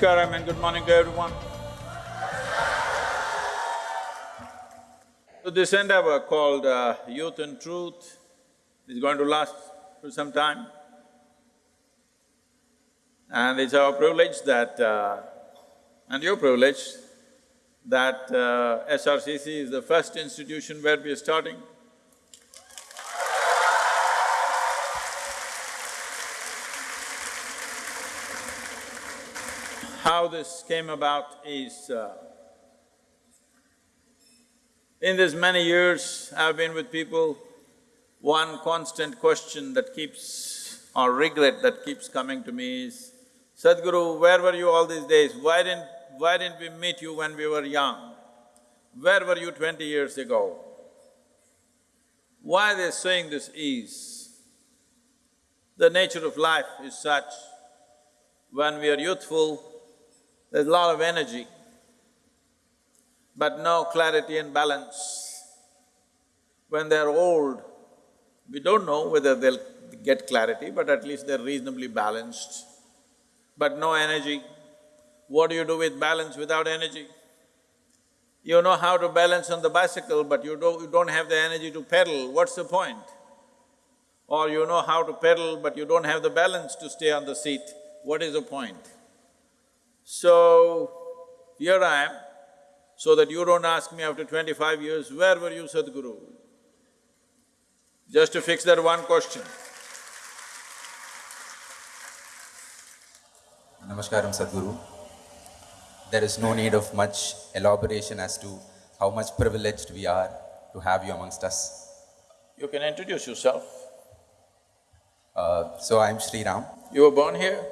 Namaskaram and good morning to everyone. So this endeavor called uh, Youth and Truth is going to last for some time. And it's our privilege that, uh, and your privilege, that uh, SRCC is the first institution where we are starting. How this came about is, uh, in these many years I've been with people, one constant question that keeps… or regret that keeps coming to me is, Sadhguru, where were you all these days? Why didn't… why didn't we meet you when we were young? Where were you twenty years ago? Why they're saying this is, the nature of life is such, when we are youthful, there's a lot of energy, but no clarity and balance. When they're old, we don't know whether they'll get clarity, but at least they're reasonably balanced. But no energy. What do you do with balance without energy? You know how to balance on the bicycle, but you don't, you don't have the energy to pedal, what's the point? Or you know how to pedal, but you don't have the balance to stay on the seat, what is the point? So, here I am, so that you don't ask me after twenty-five years, where were you, Sadhguru? Just to fix that one question. Namaskaram Sadhguru. There is no need of much elaboration as to how much privileged we are to have you amongst us. You can introduce yourself. Uh, so I'm Sri Ram. You were born here?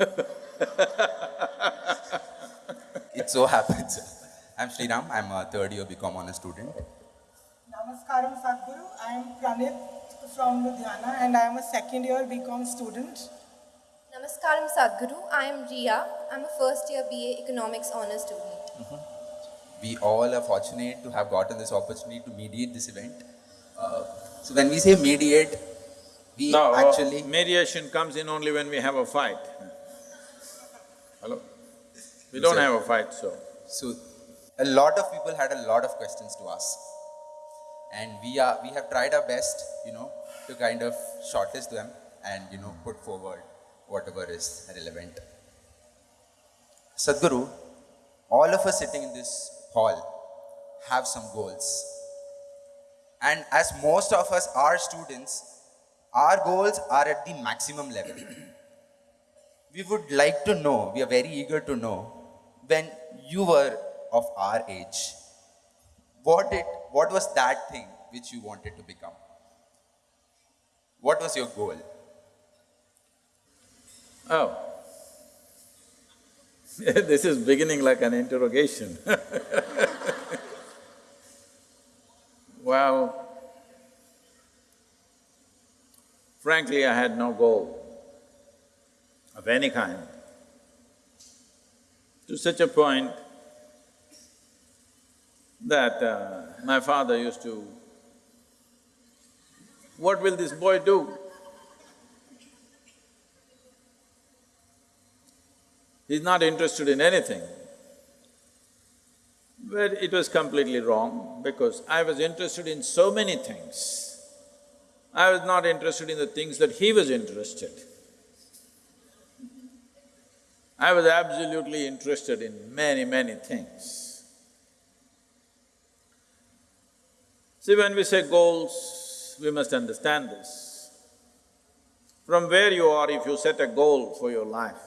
It so happens. I'm Sri Ram, I'm a third year BCom honors student. Namaskaram Sadhguru, I am Pranit from Ludhiana and I am a second year BCom student. Namaskaram Sadhguru, I am Ria. I'm a first year BA Economics Honours student. We all are fortunate to have gotten this opportunity to mediate this event. Uh, so when we say mediate, we No, actually… mediation comes in only when we have a fight. We don't have a fight, so… So, a lot of people had a lot of questions to ask. And we are… we have tried our best, you know, to kind of shortlist them and, you know, put forward whatever is relevant. Sadhguru, all of us sitting in this hall have some goals. And as most of us are students, our goals are at the maximum level. we would like to know, we are very eager to know, when you were of our age, what did, what was that thing which you wanted to become? What was your goal? Oh. this is beginning like an interrogation Well, frankly, I had no goal of any kind. To such a point that uh, my father used to, what will this boy do? He's not interested in anything. But it was completely wrong because I was interested in so many things. I was not interested in the things that he was interested. I was absolutely interested in many, many things. See, when we say goals, we must understand this. From where you are, if you set a goal for your life,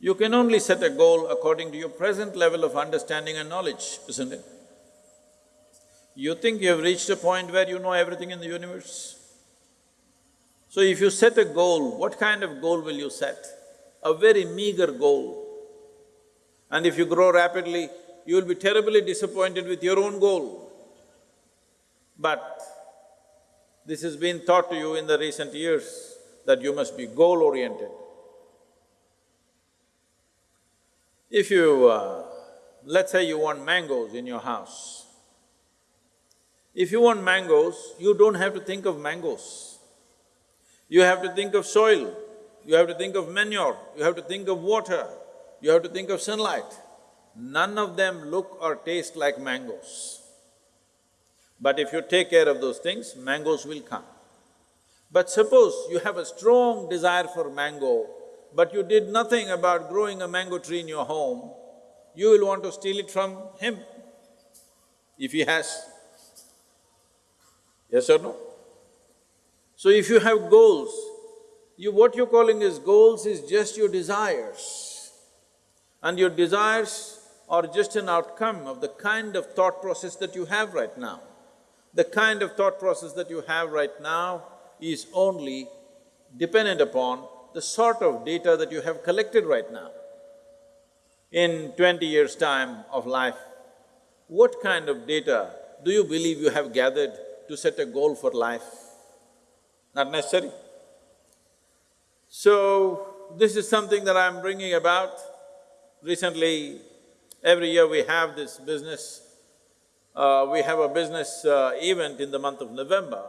you can only set a goal according to your present level of understanding and knowledge, isn't it? You think you have reached a point where you know everything in the universe? So if you set a goal, what kind of goal will you set? A very meager goal. And if you grow rapidly, you will be terribly disappointed with your own goal. But this has been taught to you in the recent years that you must be goal-oriented. If you… Uh, let's say you want mangoes in your house. If you want mangoes, you don't have to think of mangoes. You have to think of soil. You have to think of manure, you have to think of water, you have to think of sunlight. None of them look or taste like mangoes. But if you take care of those things, mangoes will come. But suppose you have a strong desire for mango, but you did nothing about growing a mango tree in your home, you will want to steal it from him, if he has. Yes or no? So if you have goals, you… what you're calling as goals is just your desires. And your desires are just an outcome of the kind of thought process that you have right now. The kind of thought process that you have right now is only dependent upon the sort of data that you have collected right now. In twenty years' time of life, what kind of data do you believe you have gathered to set a goal for life? Not necessary. So, this is something that I'm bringing about. Recently, every year we have this business, uh, we have a business uh, event in the month of November.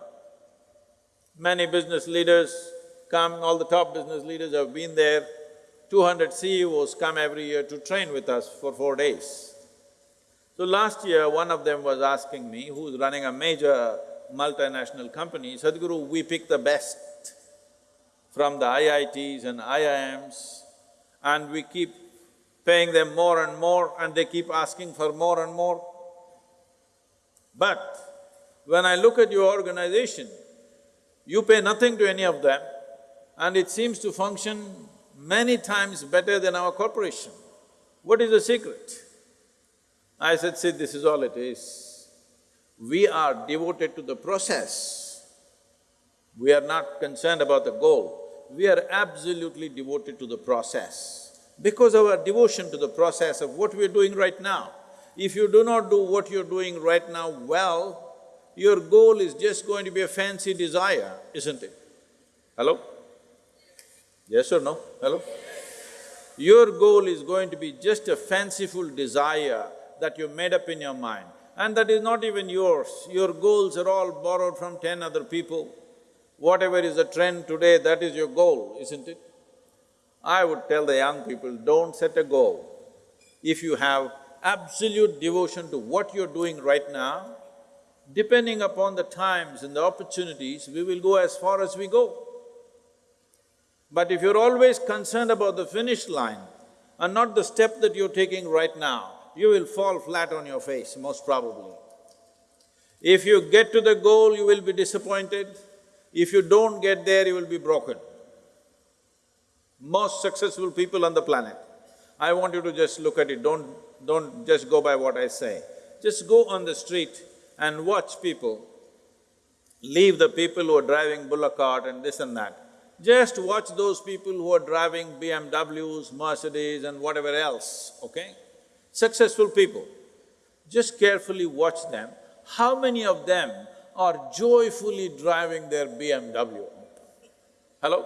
Many business leaders come, all the top business leaders have been there. Two hundred CEOs come every year to train with us for four days. So last year, one of them was asking me, who's running a major multinational company, Sadhguru, we pick the best from the IITs and IIMs and we keep paying them more and more and they keep asking for more and more. But when I look at your organization, you pay nothing to any of them and it seems to function many times better than our corporation. What is the secret? I said, see, this is all it is. We are devoted to the process. We are not concerned about the goal. We are absolutely devoted to the process. Because of our devotion to the process of what we are doing right now, if you do not do what you're doing right now well, your goal is just going to be a fancy desire, isn't it? Hello? Yes or no? Hello? Your goal is going to be just a fanciful desire that you made up in your mind. And that is not even yours, your goals are all borrowed from ten other people. Whatever is the trend today, that is your goal, isn't it? I would tell the young people, don't set a goal. If you have absolute devotion to what you're doing right now, depending upon the times and the opportunities, we will go as far as we go. But if you're always concerned about the finish line and not the step that you're taking right now, you will fall flat on your face, most probably. If you get to the goal, you will be disappointed. If you don't get there, you will be broken. Most successful people on the planet. I want you to just look at it, don't… don't just go by what I say. Just go on the street and watch people. Leave the people who are driving bullock cart and this and that. Just watch those people who are driving BMWs, Mercedes and whatever else, okay? Successful people. Just carefully watch them. How many of them are joyfully driving their BMW? Hello?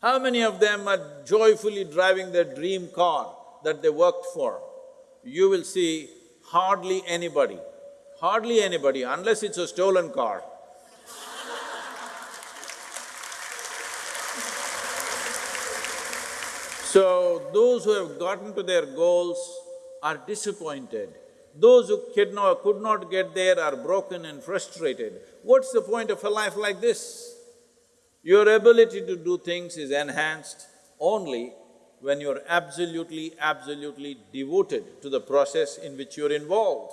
How many of them are joyfully driving their dream car that they worked for? You will see hardly anybody, hardly anybody, unless it's a stolen car. So, those who have gotten to their goals are disappointed. Those who could not, could not get there are broken and frustrated. What's the point of a life like this? Your ability to do things is enhanced only when you're absolutely, absolutely devoted to the process in which you're involved.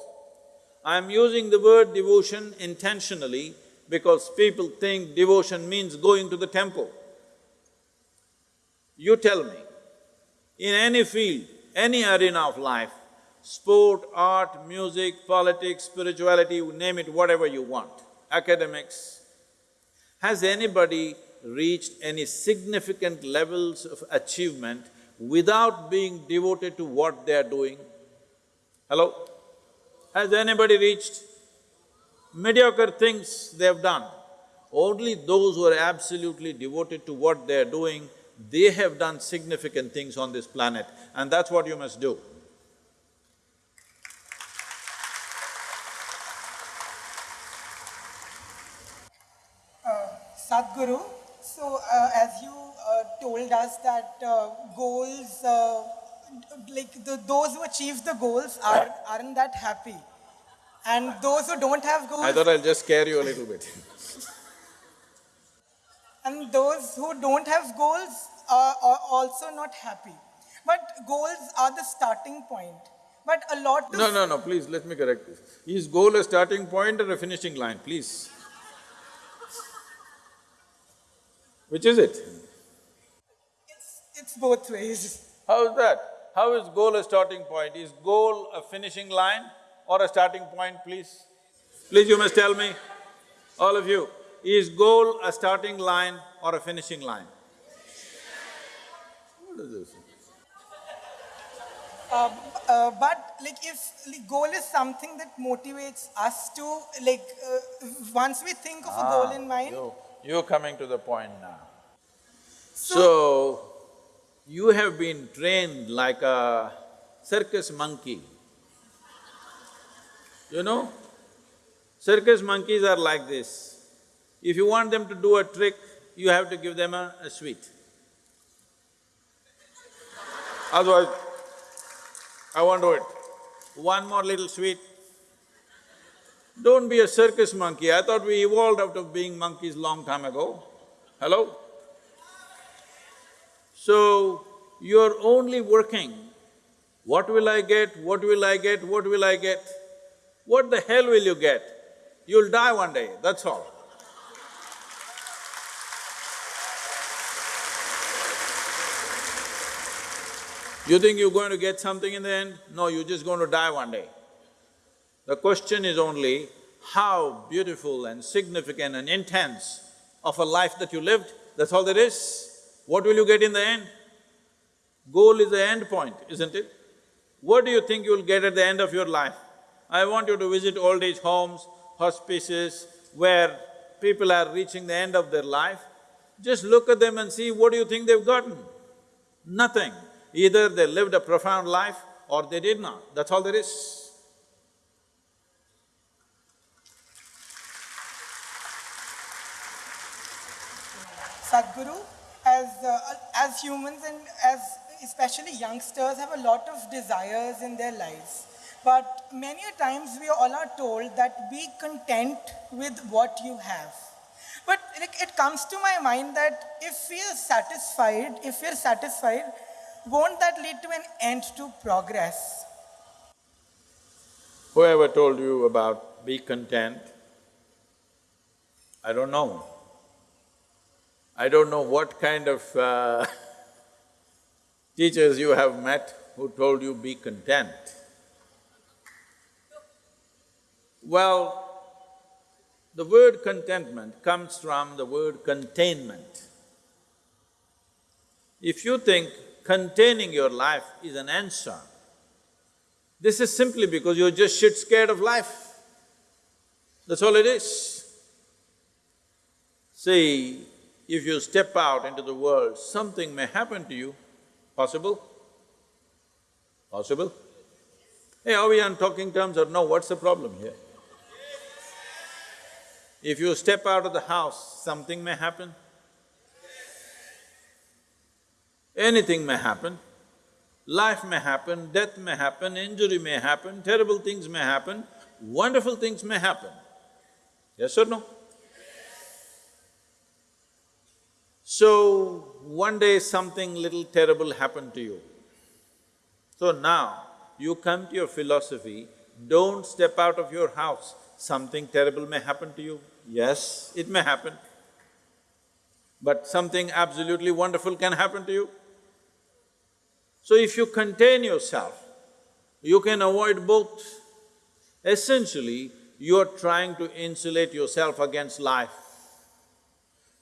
I'm using the word devotion intentionally because people think devotion means going to the temple. You tell me, in any field, any arena of life, sport, art, music, politics, spirituality, name it whatever you want, academics, has anybody reached any significant levels of achievement without being devoted to what they are doing? Hello? Has anybody reached mediocre things they have done? Only those who are absolutely devoted to what they are doing they have done significant things on this planet and that's what you must do. Sadhguru, so uh, as you uh, told us that uh, goals, uh, like the, those who achieve the goals are, aren't that happy. And those who don't have goals, I thought I'll just scare you a little bit. and those who don't have goals are, are also not happy. But goals are the starting point. But a lot of No, no, no, please, let me correct this. Is goal a starting point or a finishing line, please? Which is it? it's, it's both ways. How is that? How is goal a starting point? Is goal a finishing line or a starting point, please? Please, you must tell me, all of you, is goal a starting line or a finishing line? What is this? Uh, uh, but like if like, goal is something that motivates us to like uh, once we think of a goal in mind You, you're coming to the point now. So, you have been trained like a circus monkey. You know? Circus monkeys are like this. If you want them to do a trick, you have to give them a, a sweet. Otherwise, I won't do it. One more little sweet. Don't be a circus monkey. I thought we evolved out of being monkeys long time ago. Hello? So, you're only working, what will I get, what will I get, what will I get? What the hell will you get? You'll die one day, that's all. You think you're going to get something in the end? No, you're just going to die one day. The question is only how beautiful and significant and intense of a life that you lived, that's all there is. What will you get in the end? Goal is the end point, isn't it? What do you think you'll get at the end of your life? I want you to visit old age homes, hospices, where people are reaching the end of their life. Just look at them and see what do you think they've gotten? Nothing. Either they lived a profound life or they did not, that's all there is. Sadhguru, as, uh, as humans and as especially youngsters have a lot of desires in their lives. But many a times we all are told that be content with what you have. But like, it comes to my mind that if we are satisfied, if we are satisfied, won't that lead to an end to progress? Whoever told you about be content, I don't know. I don't know what kind of uh, teachers you have met who told you be content. Well, the word contentment comes from the word containment. If you think containing your life is an answer, this is simply because you're just shit scared of life. That's all it is. See, if you step out into the world, something may happen to you. Possible? Possible? Hey, are we on talking terms or no? What's the problem here? If you step out of the house, something may happen. Anything may happen. Life may happen, death may happen, injury may happen, terrible things may happen, wonderful things may happen. Yes or no? So, one day something little terrible happened to you. So now, you come to your philosophy, don't step out of your house, something terrible may happen to you. Yes, it may happen. But something absolutely wonderful can happen to you. So if you contain yourself, you can avoid both. Essentially, you're trying to insulate yourself against life.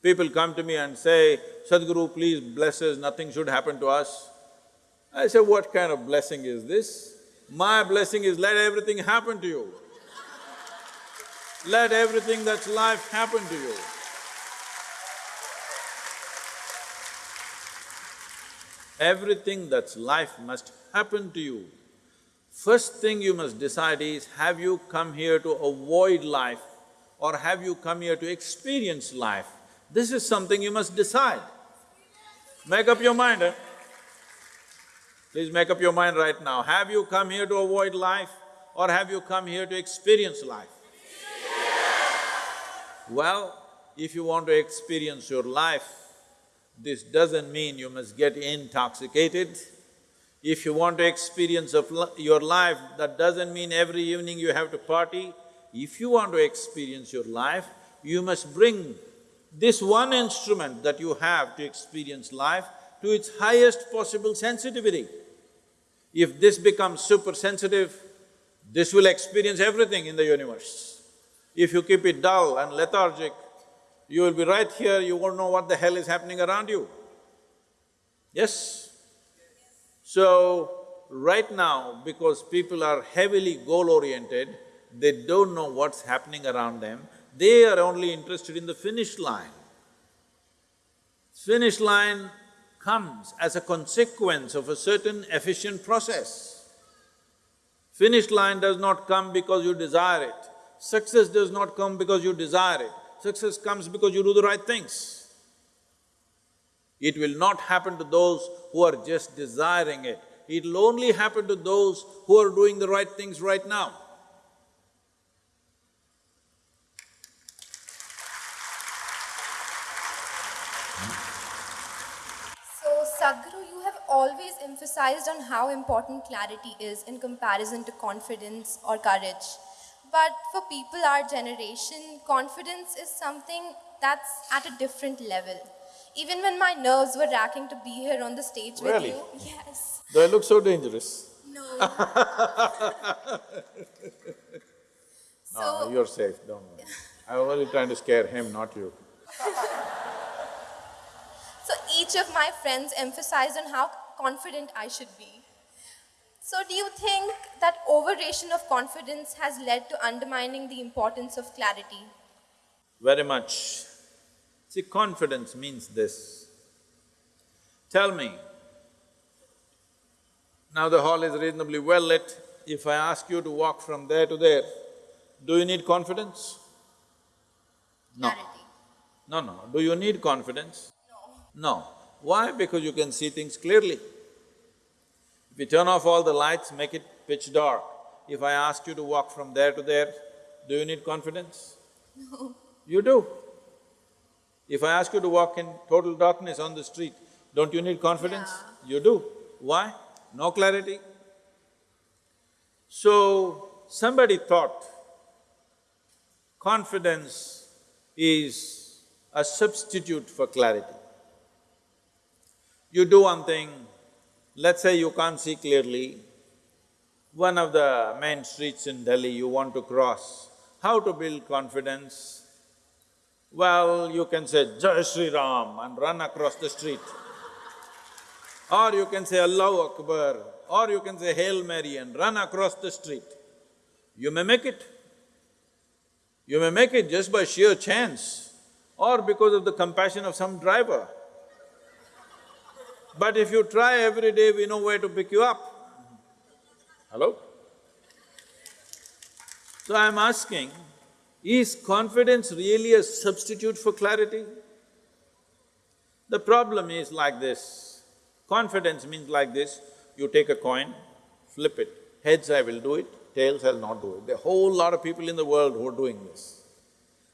People come to me and say, Sadhguru, please bless us, nothing should happen to us. I say, what kind of blessing is this? My blessing is let everything happen to you. Let everything that's life happen to you. Everything that's life must happen to you. First thing you must decide is, have you come here to avoid life or have you come here to experience life? This is something you must decide. Make up your mind, eh? Please make up your mind right now. Have you come here to avoid life or have you come here to experience life? Well, if you want to experience your life, this doesn't mean you must get intoxicated. If you want to experience of li- your life, that doesn't mean every evening you have to party. If you want to experience your life, you must bring this one instrument that you have to experience life to its highest possible sensitivity. If this becomes super sensitive, this will experience everything in the universe. If you keep it dull and lethargic, you will be right here, you won't know what the hell is happening around you. Yes? So, right now, because people are heavily goal-oriented, they don't know what's happening around them, they are only interested in the finish line. Finish line comes as a consequence of a certain efficient process. Finish line does not come because you desire it. Success does not come because you desire it. Success comes because you do the right things. It will not happen to those who are just desiring it. It'll only happen to those who are doing the right things right now. So, Sadhguru, you have always emphasized on how important clarity is in comparison to confidence or courage. But for people our generation, confidence is something that's at a different level. Even when my nerves were racking to be here on the stage Really? with you, yes, Do I look so dangerous? no. No, so, no, you're safe, don't worry. I was only trying to scare him, not you. So each of my friends emphasized on how confident I should be. So do you think that overration of confidence has led to undermining the importance of clarity? Very much. See, confidence means this. Tell me, now the hall is reasonably well lit, if I ask you to walk from there to there, do you need confidence? No. Clarity. No, no. Do you need confidence? No. Why? Because you can see things clearly. If you turn off all the lights, make it pitch dark, if I ask you to walk from there to there, do you need confidence? No. You do. If I ask you to walk in total darkness on the street, don't you need confidence? You do. Why? No clarity. So, somebody thought confidence is a substitute for clarity. You do one thing, let's say you can't see clearly, one of the main streets in Delhi you want to cross, how to build confidence? Well, you can say Jai Shri Ram and run across the street. Or you can say Allahu Akbar, or you can say Hail Mary and run across the street. You may make it. You may make it just by sheer chance or because of the compassion of some driver. But if you try every day, we know where to pick you up. Hello? So I'm asking, is confidence really a substitute for clarity? The problem is like this, confidence means like this, you take a coin, flip it, heads I will do it, tails I'll not do it. There are a whole lot of people in the world who are doing this.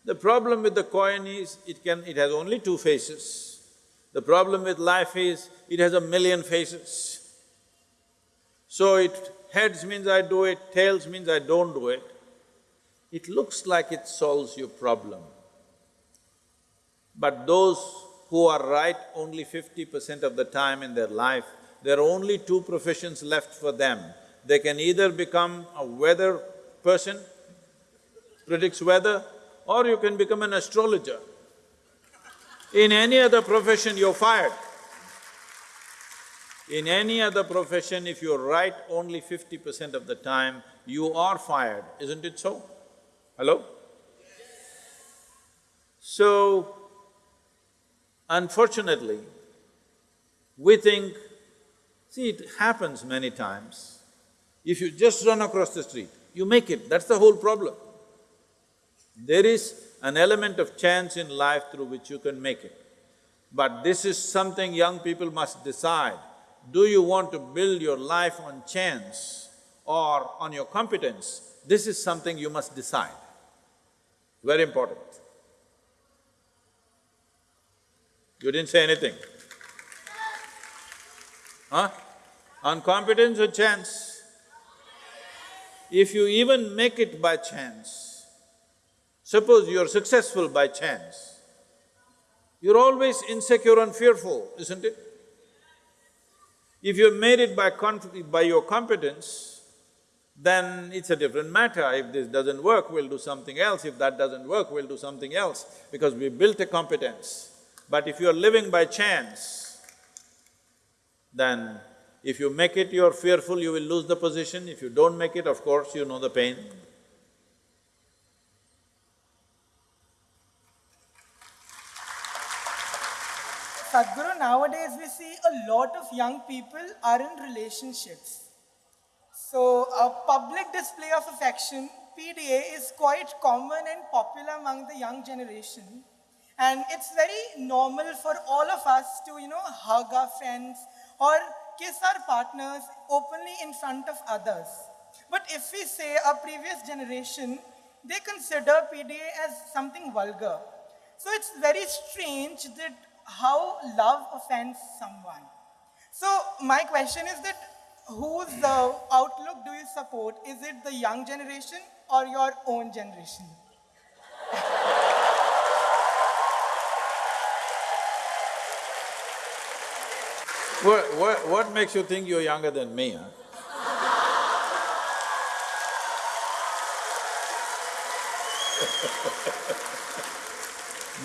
The problem with the coin is, it can… it has only two faces. The problem with life is, it has a million faces. So it… heads means I do it, tails means I don't do it. It looks like it solves your problem. But those who are right only fifty percent of the time in their life, there are only two professions left for them. They can either become a weather person, predicts weather, or you can become an astrologer. In any other profession, you're fired. In any other profession, if you're right only fifty percent of the time, you are fired, isn't it so? Hello? So, unfortunately, we think, see, it happens many times. If you just run across the street, you make it, that's the whole problem. There is an element of chance in life through which you can make it. But this is something young people must decide. Do you want to build your life on chance or on your competence? This is something you must decide. Very important. You didn't say anything. Huh? On competence or chance? If you even make it by chance, suppose you're successful by chance, you're always insecure and fearful, isn't it? If you made it by by your competence, then it's a different matter. If this doesn't work, we'll do something else. If that doesn't work, we'll do something else, because we built a competence. But if you're living by chance, then if you make it, you're fearful, you will lose the position. If you don't make it, of course, you know the pain. Sadhguru, nowadays we see a lot of young people are in relationships. So a public display of affection, PDA, is quite common and popular among the young generation. And it's very normal for all of us to, you know, hug our friends or kiss our partners openly in front of others. But if we say our previous generation, they consider PDA as something vulgar. So it's very strange that how love offends someone. So my question is that whose uh, outlook do you support? Is it the young generation or your own generation? What, what, what makes you think you're younger than me, huh?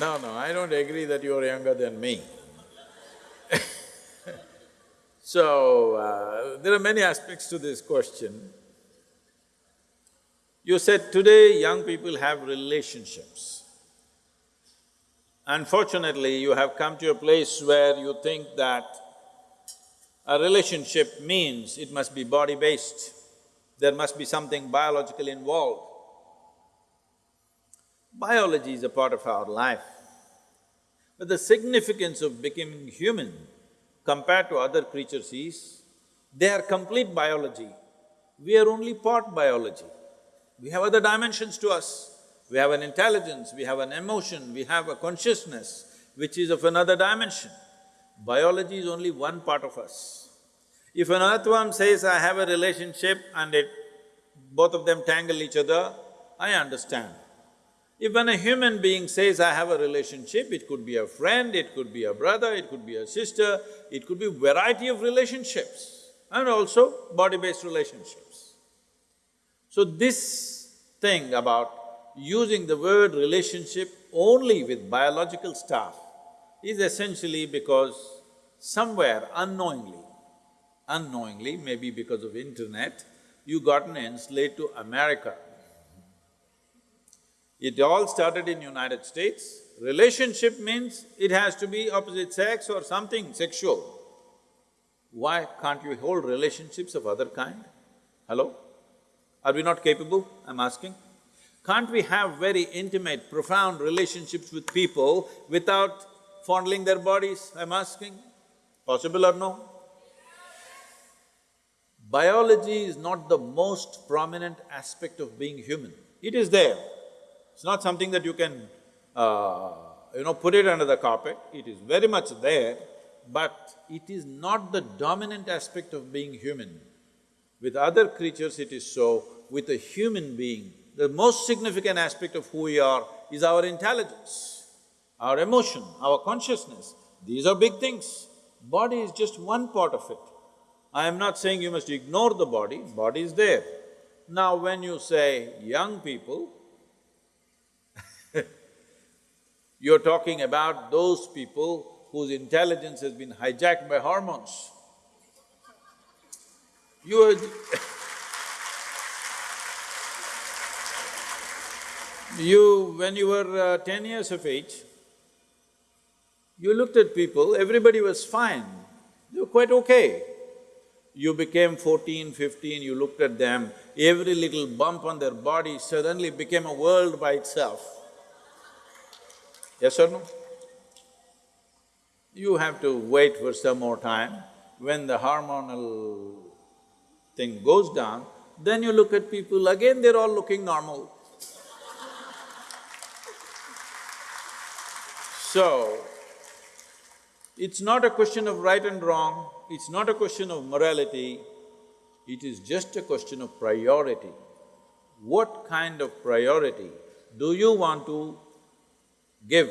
No, no, I don't agree that you're younger than me. so, uh, there are many aspects to this question. You said today young people have relationships. Unfortunately, you have come to a place where you think that a relationship means it must be body-based, there must be something biological involved. Biology is a part of our life. But the significance of becoming human compared to other creatures is, they are complete biology. We are only part biology. We have other dimensions to us. We have an intelligence, we have an emotion, we have a consciousness which is of another dimension. Biology is only one part of us. If an earthworm says, I have a relationship and it… both of them tangle each other, I understand. If when a human being says, I have a relationship, it could be a friend, it could be a brother, it could be a sister, it could be variety of relationships and also body-based relationships. So this thing about using the word relationship only with biological stuff is essentially because somewhere unknowingly, unknowingly, maybe because of internet, you gotten enslaved to America. It all started in United States. Relationship means it has to be opposite sex or something sexual. Why can't you hold relationships of other kind? Hello? Are we not capable, I'm asking? Can't we have very intimate, profound relationships with people without fondling their bodies, I'm asking? Possible or no? Biology is not the most prominent aspect of being human. It is there. It's not something that you can, uh, you know, put it under the carpet. It is very much there, but it is not the dominant aspect of being human. With other creatures it is so, with a human being, the most significant aspect of who we are is our intelligence, our emotion, our consciousness. These are big things. Body is just one part of it. I am not saying you must ignore the body, body is there. Now when you say young people, you're talking about those people whose intelligence has been hijacked by hormones. You are You, when you were uh, ten years of age, you looked at people, everybody was fine, they were quite okay. You became fourteen, fifteen, you looked at them, every little bump on their body suddenly became a world by itself. Yes or no? You have to wait for some more time. When the hormonal thing goes down, then you look at people, again they're all looking normal. So, it's not a question of right and wrong, it's not a question of morality, it is just a question of priority. What kind of priority do you want to give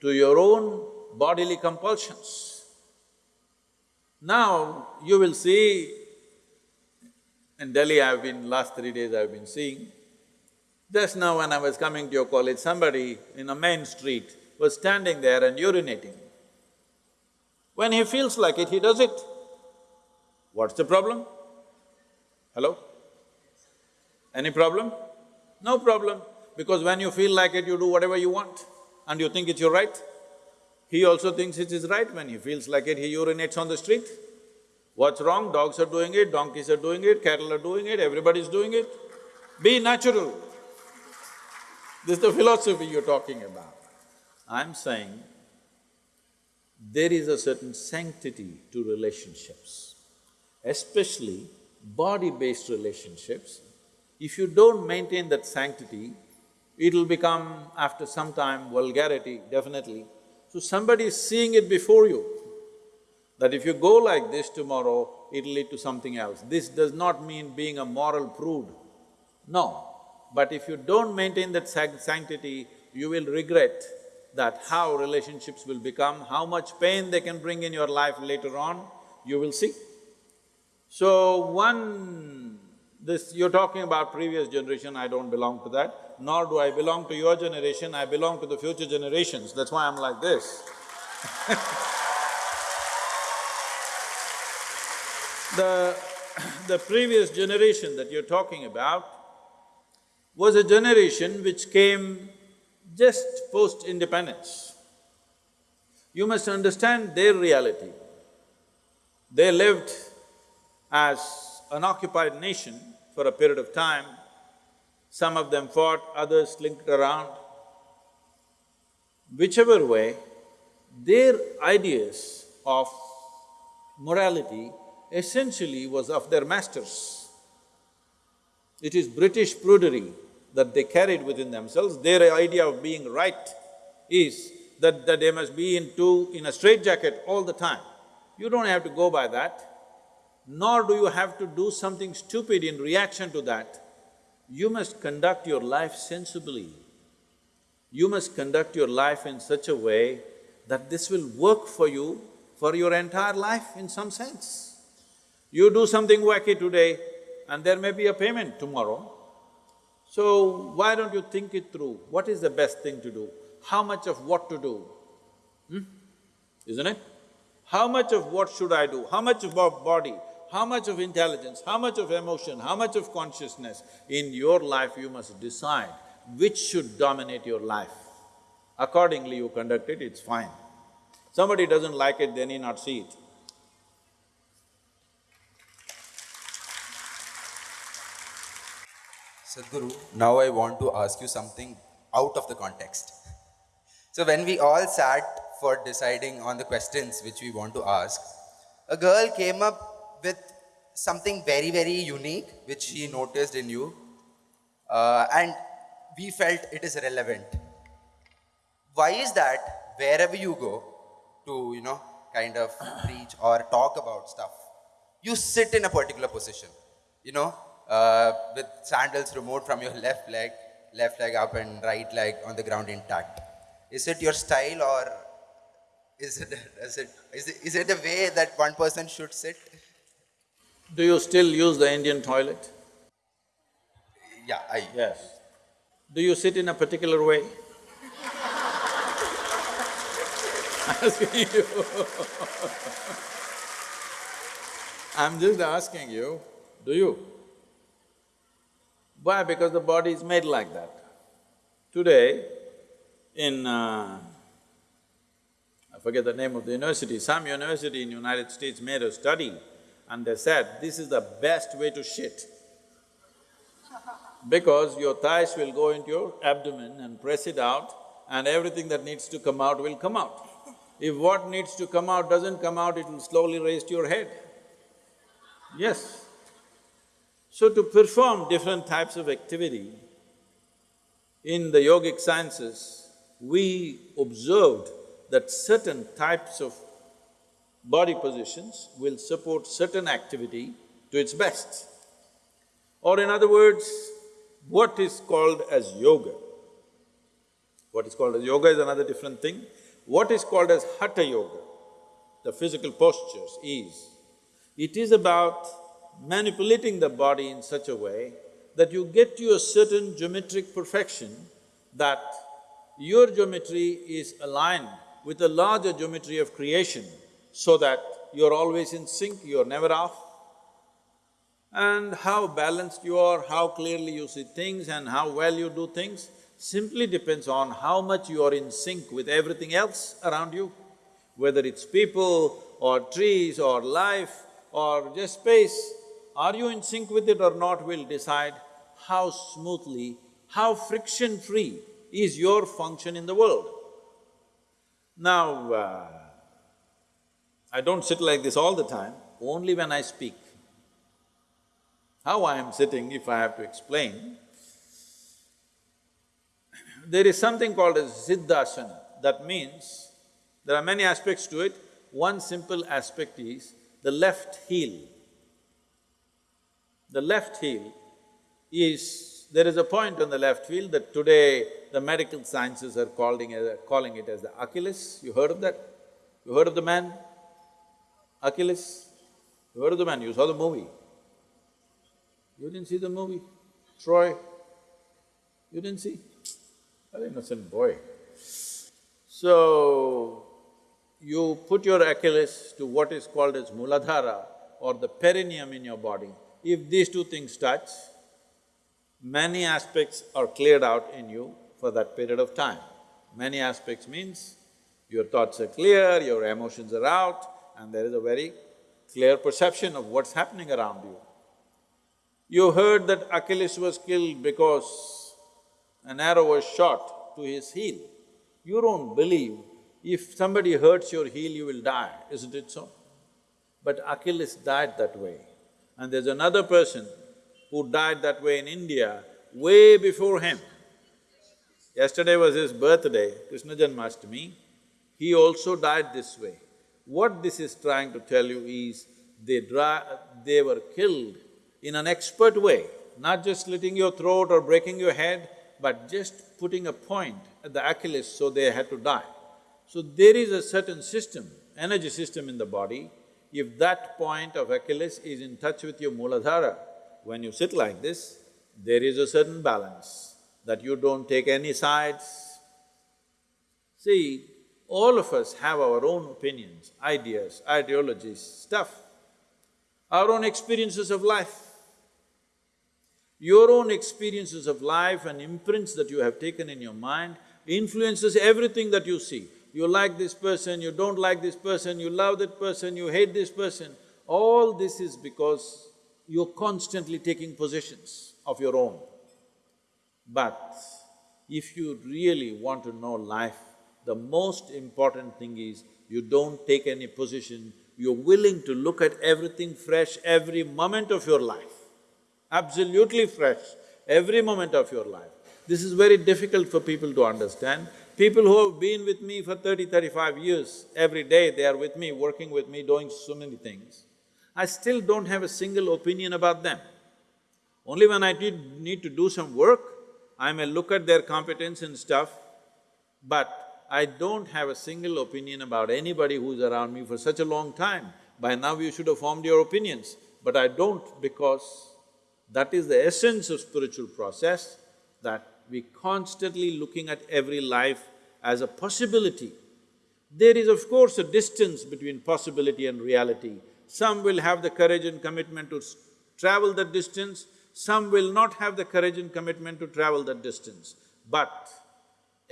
to your own bodily compulsions? Now, you will see, in Delhi I've been… last three days I've been seeing, just now when I was coming to your college, somebody in a main street was standing there and urinating. When he feels like it, he does it. What's the problem? Hello? Any problem? No problem, because when you feel like it, you do whatever you want and you think it's your right. He also thinks it is right when he feels like it, he urinates on the street. What's wrong? Dogs are doing it, donkeys are doing it, cattle are doing it, everybody's doing it. Be natural. This is the philosophy you're talking about. I'm saying there is a certain sanctity to relationships, especially body-based relationships. If you don't maintain that sanctity, it'll become, after some time, vulgarity, definitely. So somebody is seeing it before you, that if you go like this tomorrow, it'll lead to something else. This does not mean being a moral prude, no. But if you don't maintain that sanctity, you will regret that how relationships will become, how much pain they can bring in your life later on, you will see. So one… this… you're talking about previous generation, I don't belong to that, nor do I belong to your generation, I belong to the future generations, that's why I'm like this The… the previous generation that you're talking about was a generation which came just post-independence. You must understand their reality. They lived as an occupied nation for a period of time. Some of them fought, others slinked around. Whichever way, their ideas of morality essentially was of their masters. It is British prudery that they carried within themselves, their idea of being right is that, that they must be into… in a straitjacket all the time. You don't have to go by that, nor do you have to do something stupid in reaction to that. You must conduct your life sensibly. You must conduct your life in such a way that this will work for you for your entire life in some sense. You do something wacky today and there may be a payment tomorrow, so, why don't you think it through? What is the best thing to do? How much of what to do? Hmm? Isn't it? How much of what should I do? How much of body? How much of intelligence? How much of emotion? How much of consciousness? In your life, you must decide which should dominate your life. Accordingly, you conduct it, it's fine. Somebody doesn't like it, they need not see it. Sadhguru, now I want to ask you something out of the context. So when we all sat for deciding on the questions which we want to ask, a girl came up with something very, very unique which she noticed in you uh, and we felt it is relevant. Why is that wherever you go to, you know, kind of preach or talk about stuff, you sit in a particular position, you know, uh, with sandals removed from your left leg, left leg up and right leg on the ground intact. Is it your style or is it, is it, is it, is it the way that one person should sit? Do you still use the Indian toilet? Yeah, I… Yes. Do you sit in a particular way? asking you I'm just asking you, do you? Why? Because the body is made like that. Today, in… Uh, I forget the name of the university, some university in United States made a study and they said, this is the best way to shit. Because your thighs will go into your abdomen and press it out and everything that needs to come out will come out. If what needs to come out doesn't come out, it will slowly raise to your head. Yes. So to perform different types of activity, in the yogic sciences, we observed that certain types of body positions will support certain activity to its best. Or in other words, what is called as yoga. What is called as yoga is another different thing. What is called as hatha yoga, the physical postures is, it is about manipulating the body in such a way that you get to a certain geometric perfection that your geometry is aligned with the larger geometry of creation so that you're always in sync, you're never off. And how balanced you are, how clearly you see things and how well you do things simply depends on how much you are in sync with everything else around you. Whether it's people or trees or life or just space, are you in sync with it or not will decide how smoothly, how friction-free is your function in the world. Now, uh, I don't sit like this all the time, only when I speak. How I am sitting, if I have to explain, there is something called as Siddhasana. That means, there are many aspects to it. One simple aspect is the left heel. The left heel is… there is a point on the left heel that today the medical sciences are calling calling it as the Achilles. You heard of that? You heard of the man? Achilles? You heard the man? You saw the movie. You didn't see the movie? Troy? You didn't see? An innocent boy. So, you put your Achilles to what is called as Muladhara or the perineum in your body. If these two things touch, many aspects are cleared out in you for that period of time. Many aspects means your thoughts are clear, your emotions are out, and there is a very clear perception of what's happening around you. You heard that Achilles was killed because an arrow was shot to his heel. You don't believe if somebody hurts your heel, you will die, isn't it so? But Achilles died that way. And there's another person who died that way in India way before him. Yesterday was his birthday, Krishna Janmashtami, he also died this way. What this is trying to tell you is, they they were killed in an expert way, not just slitting your throat or breaking your head, but just putting a point at the Achilles so they had to die. So there is a certain system, energy system in the body, if that point of Achilles is in touch with your Muladhara, when you sit like this, there is a certain balance, that you don't take any sides. See, all of us have our own opinions, ideas, ideologies, stuff, our own experiences of life. Your own experiences of life and imprints that you have taken in your mind influences everything that you see. You like this person, you don't like this person, you love that person, you hate this person. All this is because you're constantly taking positions of your own. But if you really want to know life, the most important thing is you don't take any position, you're willing to look at everything fresh every moment of your life absolutely fresh, every moment of your life. This is very difficult for people to understand. People who have been with me for 30, 35 years, every day they are with me, working with me, doing so many things. I still don't have a single opinion about them. Only when I need to do some work, I may look at their competence and stuff, but I don't have a single opinion about anybody who's around me for such a long time. By now you should have formed your opinions, but I don't because that is the essence of spiritual process, that we constantly looking at every life as a possibility. There is of course a distance between possibility and reality. Some will have the courage and commitment to travel that distance, some will not have the courage and commitment to travel that distance. But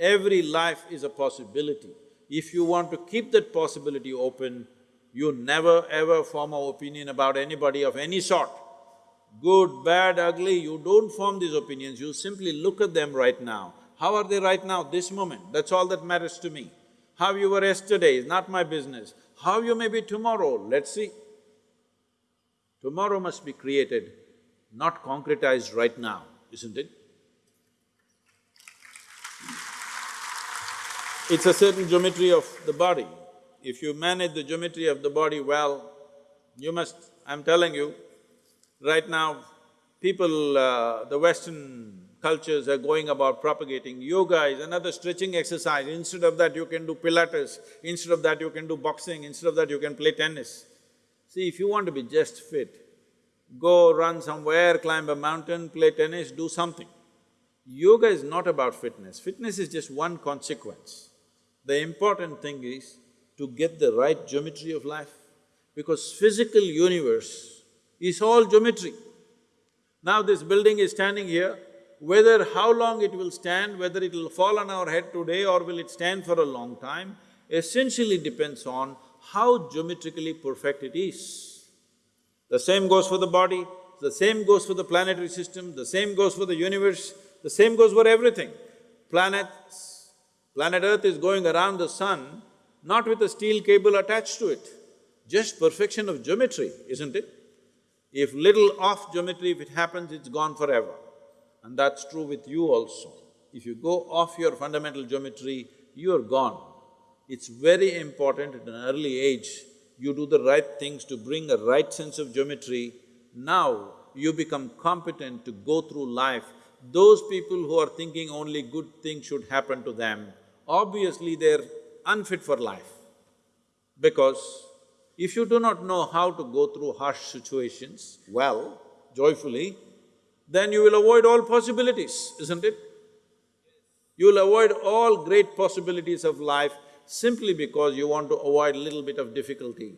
every life is a possibility. If you want to keep that possibility open, you never ever form an opinion about anybody of any sort good, bad, ugly, you don't form these opinions, you simply look at them right now. How are they right now, this moment? That's all that matters to me. How you were yesterday is not my business. How you may be tomorrow, let's see. Tomorrow must be created, not concretized right now, isn't it? It's a certain geometry of the body. If you manage the geometry of the body well, you must… I'm telling you, right now, people, uh, the Western cultures are going about propagating yoga is another stretching exercise. Instead of that, you can do pilates, instead of that, you can do boxing, instead of that, you can play tennis. See, if you want to be just fit, go run somewhere, climb a mountain, play tennis, do something. Yoga is not about fitness, fitness is just one consequence. The important thing is to get the right geometry of life, because physical universe is all geometry. Now this building is standing here, whether how long it will stand, whether it will fall on our head today or will it stand for a long time, essentially depends on how geometrically perfect it is. The same goes for the body, the same goes for the planetary system, the same goes for the universe, the same goes for everything. Planets, planet Earth is going around the sun not with a steel cable attached to it, just perfection of geometry, isn't it? If little off geometry, if it happens, it's gone forever. And that's true with you also. If you go off your fundamental geometry, you're gone. It's very important at an early age, you do the right things to bring a right sense of geometry. Now, you become competent to go through life. Those people who are thinking only good things should happen to them, obviously they're unfit for life. Because if you do not know how to go through harsh situations well, joyfully, then you will avoid all possibilities, isn't it? You will avoid all great possibilities of life simply because you want to avoid a little bit of difficulty.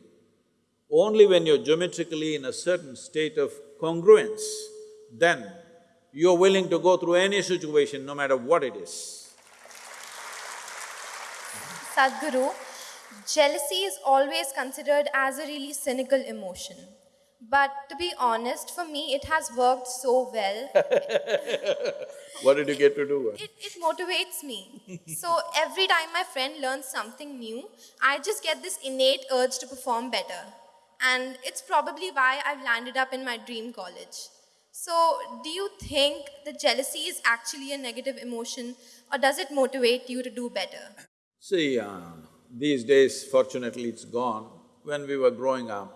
Only when you're geometrically in a certain state of congruence, then you're willing to go through any situation, no matter what it is. Sadhguru, jealousy is always considered as a really cynical emotion. But to be honest, for me, it has worked so well. What did you get to do? It, it motivates me. so every time my friend learns something new, I just get this innate urge to perform better. And it's probably why I've landed up in my dream college. So, do you think that jealousy is actually a negative emotion, or does it motivate you to do better? See, uh, these days, fortunately, it's gone. When we were growing up,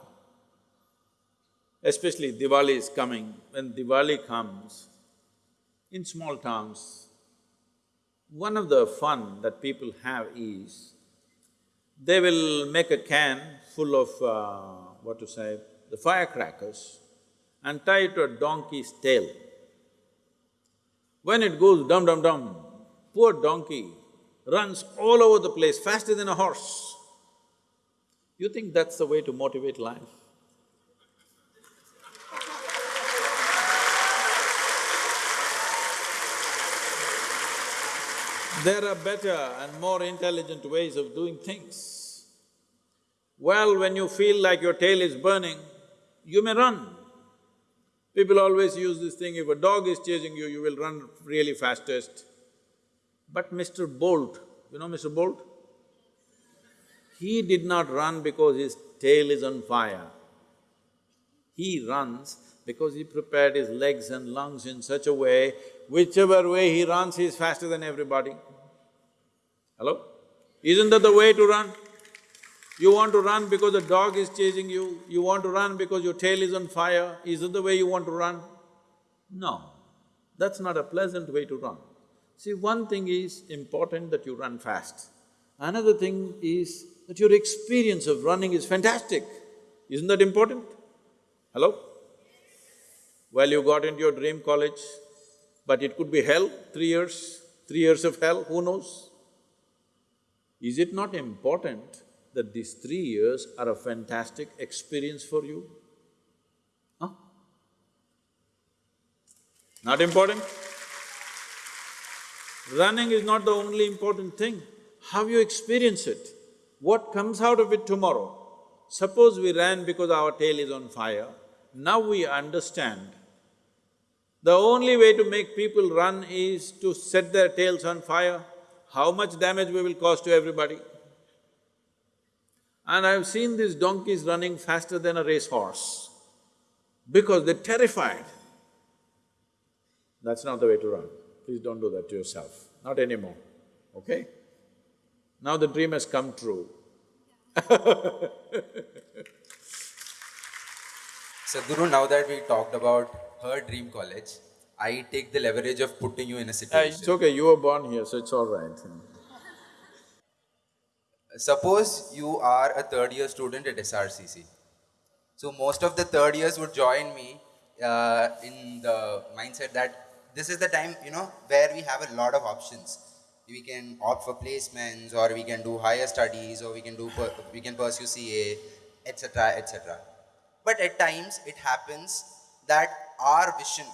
especially Diwali is coming, when Diwali comes, in small towns, one of the fun that people have is, they will make a can full of, uh, what to say, the firecrackers and tie it to a donkey's tail. When it goes dum-dum-dum, poor donkey runs all over the place faster than a horse. You think that's the way to motivate life? There are better and more intelligent ways of doing things. Well, when you feel like your tail is burning, you may run. People always use this thing, if a dog is chasing you, you will run really fastest. But Mr. Bolt, you know Mr. Bolt? He did not run because his tail is on fire. He runs because he prepared his legs and lungs in such a way, whichever way he runs, he is faster than everybody. Hello? Isn't that the way to run? You want to run because a dog is chasing you, you want to run because your tail is on fire, is that the way you want to run? No, that's not a pleasant way to run. See, one thing is important that you run fast. Another thing is that your experience of running is fantastic. Isn't that important? Hello? Well, you got into your dream college, but it could be hell, three years, three years of hell, who knows? Is it not important that these three years are a fantastic experience for you? Huh? Not important? Running is not the only important thing, how you experience it, what comes out of it tomorrow. Suppose we ran because our tail is on fire, now we understand the only way to make people run is to set their tails on fire. How much damage we will cause to everybody? And I've seen these donkeys running faster than a racehorse because they're terrified. That's not the way to run. Please don't do that to yourself, not anymore, okay? Now the dream has come true. Sadhguru, now that we talked about her dream college, I take the leverage of putting you in a Uh, situation. It's okay, you were born here, so it's all right. Suppose you are a third year student at SRCC. So most of the third years would join me uh, in the mindset that this is the time, you know, where we have a lot of options. We can opt for placements, or we can do higher studies, or we can do per- we can pursue CA, etc., etc. But at times it happens that our vision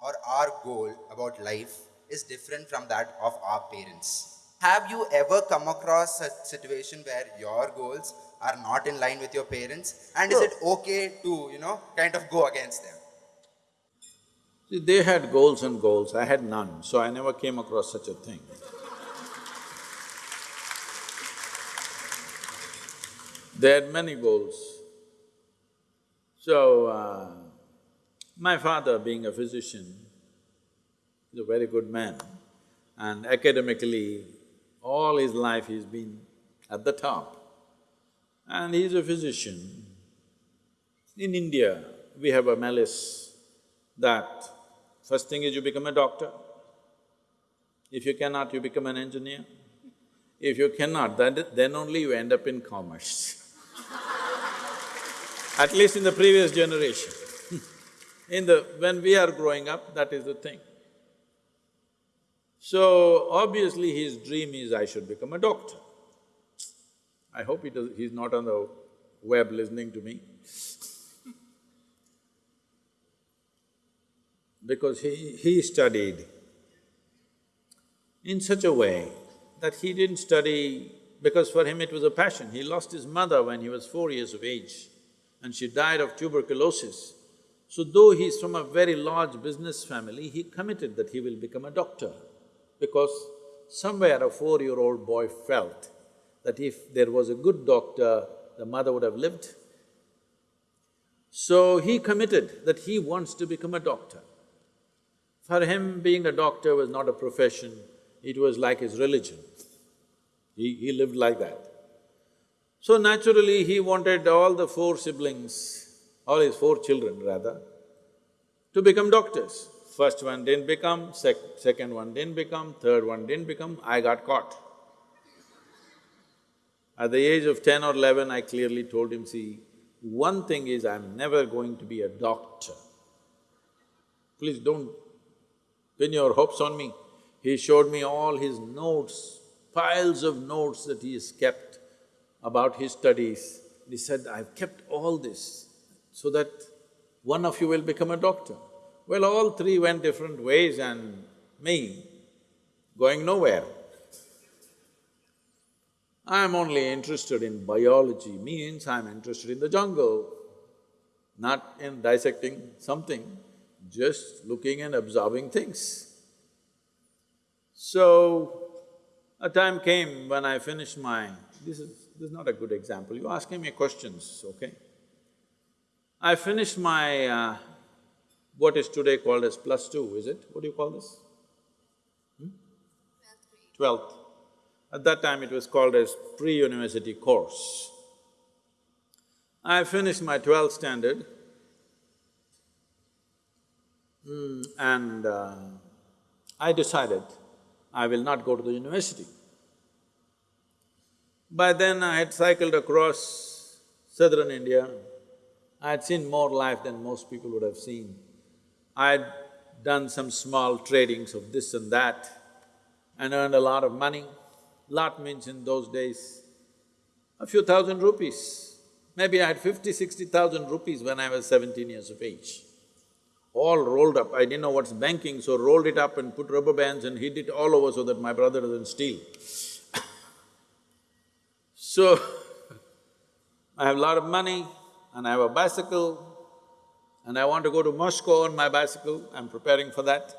or our goal about life is different from that of our parents. Have you ever come across a situation where your goals are not in line with your parents? And is it okay to, you know, kind of go against them? They had goals and goals, I had none, so I never came across such a thing. They had many goals. So, uh, my father being a physician, he's a very good man and academically, all his life he's been at the top. And he's a physician. In India, we have a malice that first thing is you become a doctor. If you cannot, you become an engineer. If you cannot, then, then only you end up in commerce. At least in the previous generation. in the… when we are growing up, that is the thing. So, obviously his dream is I should become a doctor. I hope he does… he's not on the web listening to me. Because he… he studied in such a way that he didn't study because for him it was a passion. He lost his mother when he was four years of age and she died of tuberculosis. So though he's from a very large business family, he committed that he will become a doctor because somewhere a four-year-old boy felt that if there was a good doctor, the mother would have lived. So he committed that he wants to become a doctor. For him, being a doctor was not a profession, it was like his religion. He, he lived like that. So naturally, he wanted all the four siblings, all his four children rather, to become doctors. First one didn't become, sec second one didn't become, third one didn't become, I got caught. At the age of ten or eleven, I clearly told him, see, one thing is I'm never going to be a doctor. Please don't pin your hopes on me. He showed me all his notes, piles of notes that he has kept about his studies. He said, I've kept all this so that one of you will become a doctor. Well, all three went different ways and me going nowhere. I'm only interested in biology, means I'm interested in the jungle, not in dissecting something, just looking and observing things. So, a time came when I finished my… this is… this is not a good example, you're asking me questions, okay? I finished my, uh, what is today called as plus two, is it? What do you call this? Hmm? Twelfth. At that time it was called as pre-university course. I finished my twelfth standard mm, and uh, I decided I will not go to the university. By then I had cycled across southern India, I had seen more life than most people would have seen. I had done some small tradings of this and that and earned a lot of money. Lot means in those days, a few thousand rupees. Maybe I had fifty, sixty thousand rupees when I was seventeen years of age. All rolled up, I didn't know what's banking, so rolled it up and put rubber bands and hid it all over so that my brother doesn't steal. so, I have a lot of money and I have a bicycle and I want to go to Moscow on my bicycle, I'm preparing for that.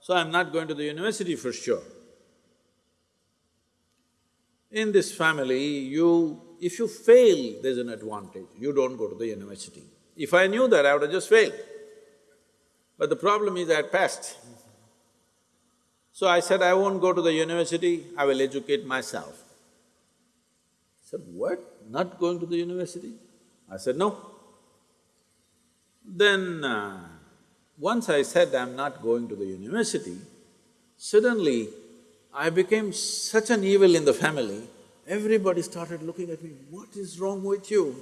So I'm not going to the university for sure. In this family, you if you fail, there's an advantage, you don't go to the university. If I knew that, I would have just failed. But the problem is I had passed. So I said, I won't go to the university, I will educate myself. Said, what? Not going to the university? I said, no. Then, uh, once I said I'm not going to the university, suddenly I became such an evil in the family, everybody started looking at me, what is wrong with you?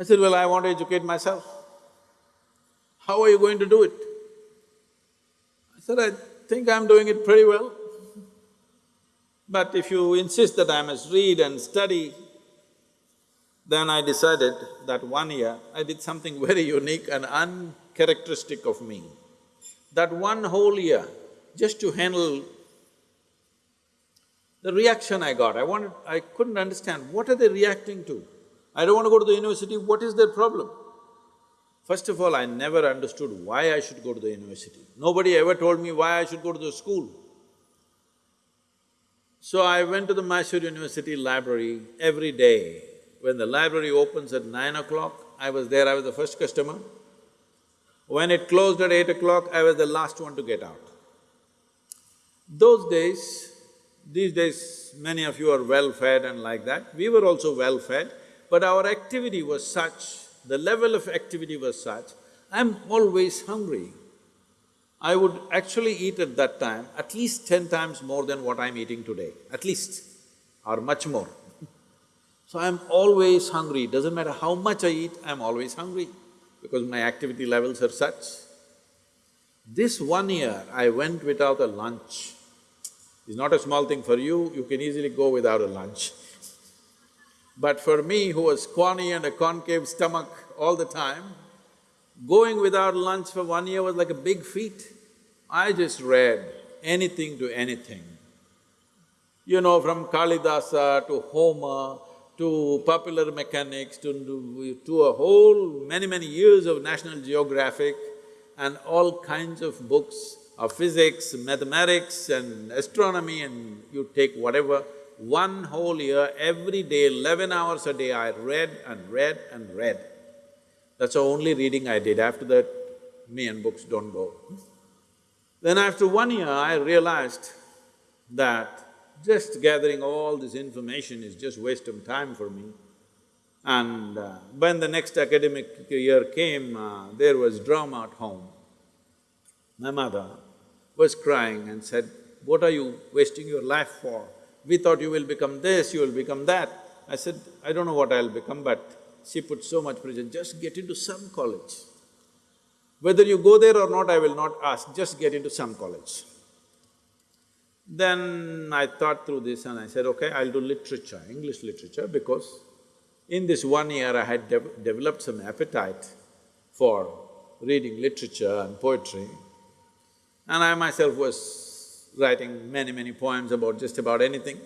I said, well, I want to educate myself. How are you going to do it? I said, I think I'm doing it pretty well. But if you insist that I must read and study, then I decided that one year I did something very unique and uncharacteristic of me. That one whole year, just to handle the reaction I got, I wanted… I couldn't understand, what are they reacting to? I don't want to go to the university, what is their problem? First of all, I never understood why I should go to the university. Nobody ever told me why I should go to the school. So I went to the Mysore University library every day. When the library opens at nine o'clock, I was there, I was the first customer. When it closed at eight o'clock, I was the last one to get out. Those days, these days many of you are well-fed and like that, we were also well-fed, but our activity was such, the level of activity was such, I'm always hungry. I would actually eat at that time at least ten times more than what I'm eating today, at least, or much more. So I'm always hungry, doesn't matter how much I eat, I'm always hungry because my activity levels are such. This one year, I went without a lunch. It's not a small thing for you, you can easily go without a lunch. But for me, who was scrawny and a concave stomach all the time, going without lunch for one year was like a big feat. I just read anything to anything. You know, from Kalidasa uh, to Homer, to popular mechanics, to, to a whole many, many years of National Geographic and all kinds of books of physics, mathematics and astronomy and you take whatever, one whole year, every day, eleven hours a day, I read and read and read. That's the only reading I did, after that, me and books don't go. Then after one year, I realized that just gathering all this information is just waste of time for me. And uh, when the next academic year came, uh, there was drama at home. My mother was crying and said, what are you wasting your life for? We thought you will become this, you will become that. I said, I don't know what I'll become, but she put so much pressure, just get into some college. Whether you go there or not, I will not ask, just get into some college. Then I thought through this and I said, okay, I'll do literature, English literature, because in this one year I had de developed some appetite for reading literature and poetry. And I myself was writing many, many poems about just about anything.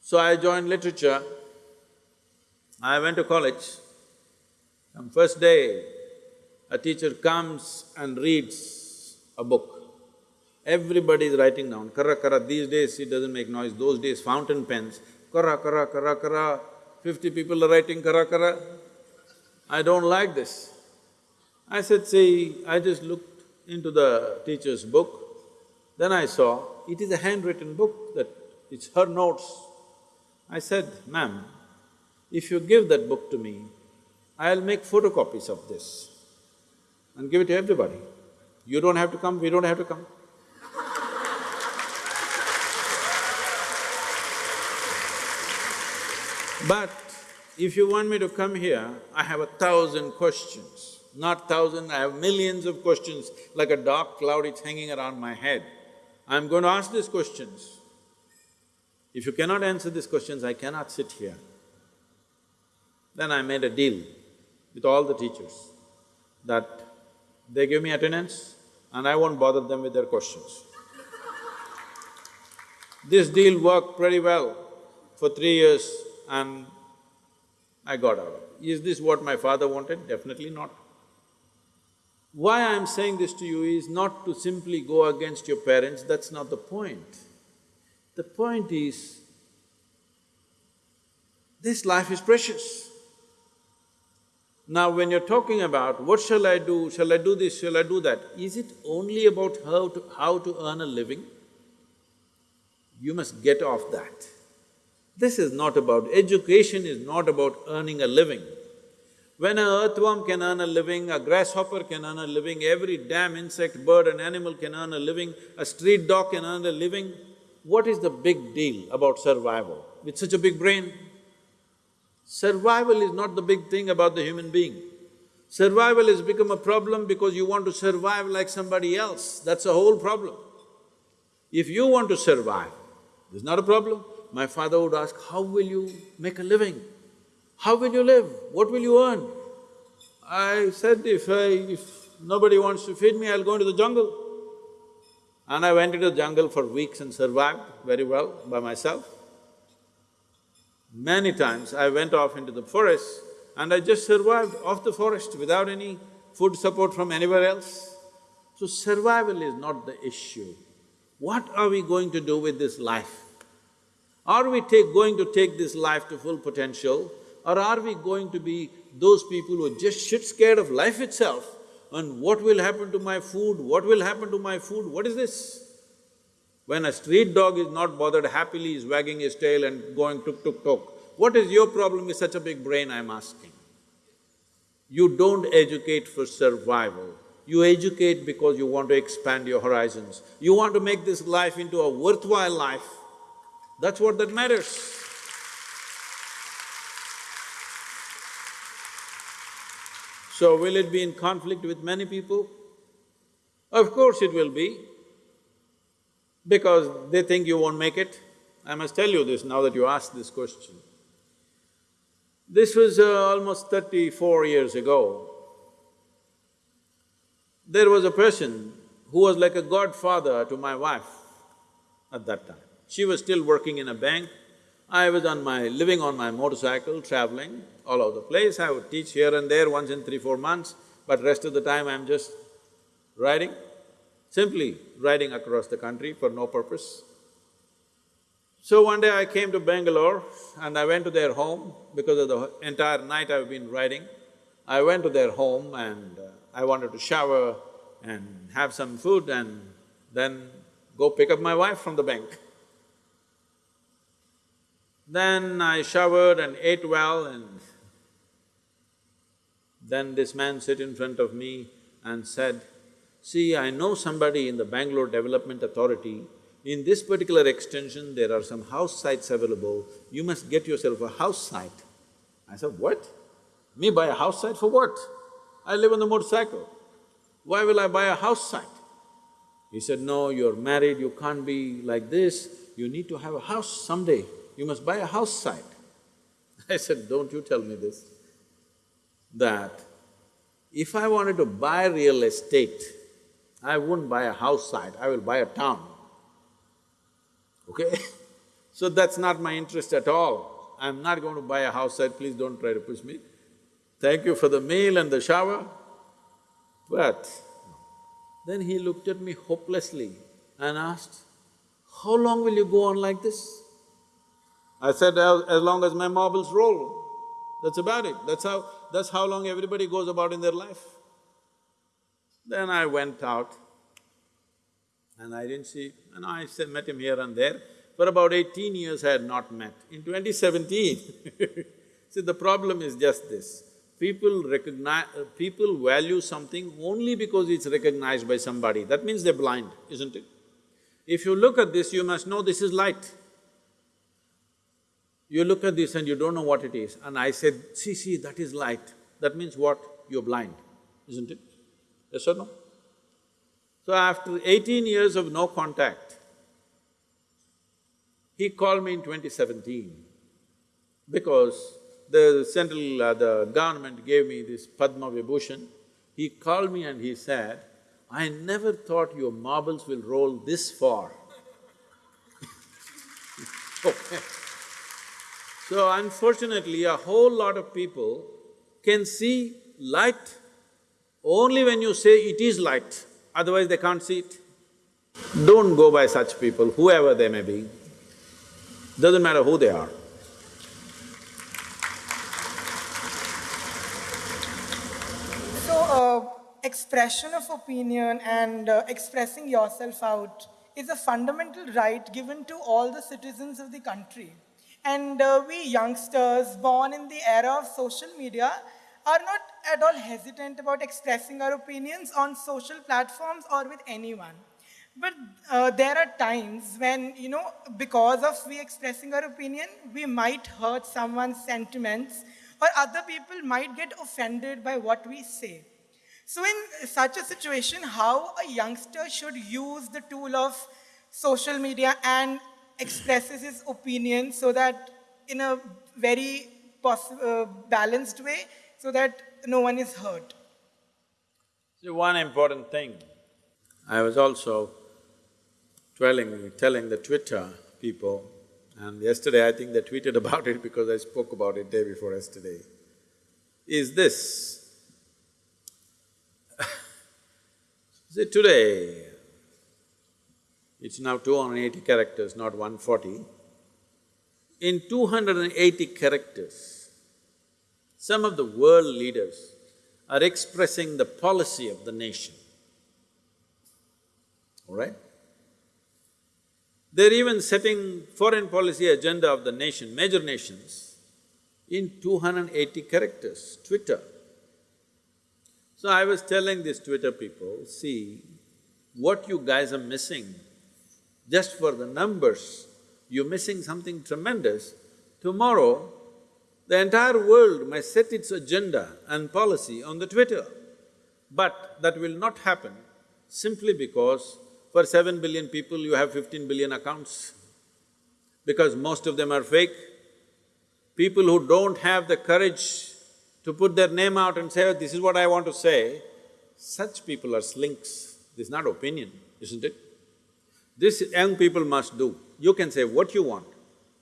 So I joined literature. I went to college. On first day, a teacher comes and reads a book. Everybody is writing down, kara kara, these days it doesn't make noise, those days fountain pens, kara kara kara kara, fifty people are writing kara kara. I don't like this. I said, see, I just looked into the teacher's book, then I saw it is a handwritten book that it's her notes. I said, ma'am, if you give that book to me, I'll make photocopies of this and give it to everybody. You don't have to come, we don't have to come. But if you want me to come here, I have a thousand questions. Not thousand, I have millions of questions, like a dark cloud, it's hanging around my head. I'm going to ask these questions. If you cannot answer these questions, I cannot sit here. Then I made a deal with all the teachers that they give me attendance and I won't bother them with their questions. this deal worked pretty well for three years and I got out. Is this what my father wanted? Definitely not. Why I'm saying this to you is not to simply go against your parents, that's not the point. The point is, This life is precious. Now when you're talking about what shall I do, shall I do this, shall I do that, is it only about how to… how to earn a living? You must get off that. This is not about… education is not about earning a living. When an earthworm can earn a living, a grasshopper can earn a living, every damn insect, bird and animal can earn a living, a street dog can earn a living, what is the big deal about survival with such a big brain? Survival is not the big thing about the human being. Survival has become a problem because you want to survive like somebody else, that's the whole problem. If you want to survive, there's not a problem. My father would ask, how will you make a living? How will you live? What will you earn? I said, if I… if nobody wants to feed me, I'll go into the jungle. And I went into the jungle for weeks and survived very well by myself. Many times I went off into the forest and I just survived off the forest without any food support from anywhere else. So survival is not the issue. What are we going to do with this life? Are we take… going to take this life to full potential or are we going to be those people who are just shit scared of life itself and what will happen to my food, what will happen to my food, what is this? When a street dog is not bothered, happily is wagging his tail and going tuk tuk tuk, what is your problem with such a big brain, I'm asking? You don't educate for survival, you educate because you want to expand your horizons. You want to make this life into a worthwhile life, that's what that matters. So will it be in conflict with many people? Of course it will be, because they think you won't make it. I must tell you this now that you asked this question. This was uh, almost thirty-four years ago. There was a person who was like a godfather to my wife at that time. She was still working in a bank, I was on my… living on my motorcycle, traveling all over the place. I would teach here and there once in three, four months, but rest of the time I'm just riding, simply riding across the country for no purpose. So one day I came to Bangalore and I went to their home because of the entire night I've been riding. I went to their home and uh, I wanted to shower and have some food and then go pick up my wife from the bank. Then I showered and ate well and then this man sit in front of me and said, see, I know somebody in the Bangalore Development Authority, in this particular extension there are some house sites available, you must get yourself a house site. I said, what? Me buy a house site for what? I live on the motorcycle. Why will I buy a house site? He said, no, you're married, you can't be like this, you need to have a house someday you must buy a house site. I said, don't you tell me this, that if I wanted to buy real estate, I wouldn't buy a house site, I will buy a town, okay? so that's not my interest at all. I'm not going to buy a house site, please don't try to push me. Thank you for the meal and the shower. But then he looked at me hopelessly and asked, how long will you go on like this? I said, as, long as my marbles roll, that's about it. That's how… that's how long everybody goes about in their life. Then I went out and I didn't see… and I met him here and there. For about eighteen years I had not met. In 2017, see the problem is just this, people recognize… People value something only because it's recognized by somebody, that means they're blind, isn't it? If you look at this, you must know this is light. You look at this and you don't know what it is. And I said, see, see, that is light. That means what? You're blind, isn't it? Yes or no? So after eighteen years of no contact, he called me in 2017 because the central… Uh, the government gave me this Padma Vibhushan. He called me and he said, I never thought your marbles will roll this far. okay. So unfortunately, a whole lot of people can see light only when you say it is light, otherwise they can't see it. Don't go by such people, whoever they may be, doesn't matter who they are. So, uh, expression of opinion and uh, expressing yourself out is a fundamental right given to all the citizens of the country. And uh, we youngsters born in the era of social media are not at all hesitant about expressing our opinions on social platforms or with anyone. But uh, there are times when, you know, because of we expressing our opinion, we might hurt someone's sentiments or other people might get offended by what we say. So in such a situation, how a youngster should use the tool of social media and expresses his opinion so that in a very uh, balanced way, so that no one is hurt. See, one important thing, I was also telling, telling the Twitter people, and yesterday I think they tweeted about it because I spoke about it day before yesterday, is this. See, today, it's now 280 characters, not 140. In 280 characters, some of the world leaders are expressing the policy of the nation, all right? They're even setting foreign policy agenda of the nation, major nations, in 280 characters, Twitter. So I was telling these Twitter people, see, what you guys are missing, just for the numbers, you're missing something tremendous. Tomorrow, the entire world may set its agenda and policy on the Twitter. But that will not happen simply because for seven billion people you have fifteen billion accounts. Because most of them are fake. People who don't have the courage to put their name out and say, "Oh, this is what I want to say, such people are slinks. This is not opinion, isn't it? This young people must do. You can say what you want,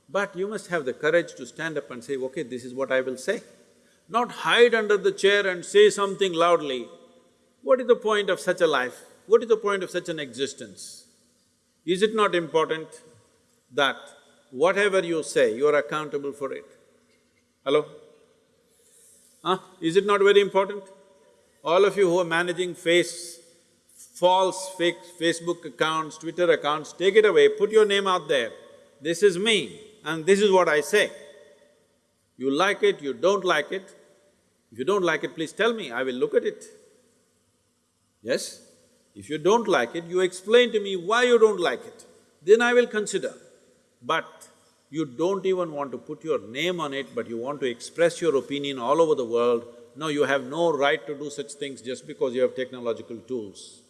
but you must have the courage to stand up and say, okay, this is what I will say. Not hide under the chair and say something loudly. What is the point of such a life? What is the point of such an existence? Is it not important that whatever you say, you are accountable for it? Hello? Huh? Is it not very important? All of you who are managing face, false fake Facebook accounts, Twitter accounts, take it away, put your name out there. This is me and this is what I say. You like it, you don't like it. If you don't like it, please tell me, I will look at it. Yes? If you don't like it, you explain to me why you don't like it, then I will consider. But you don't even want to put your name on it, but you want to express your opinion all over the world, no, you have no right to do such things just because you have technological tools,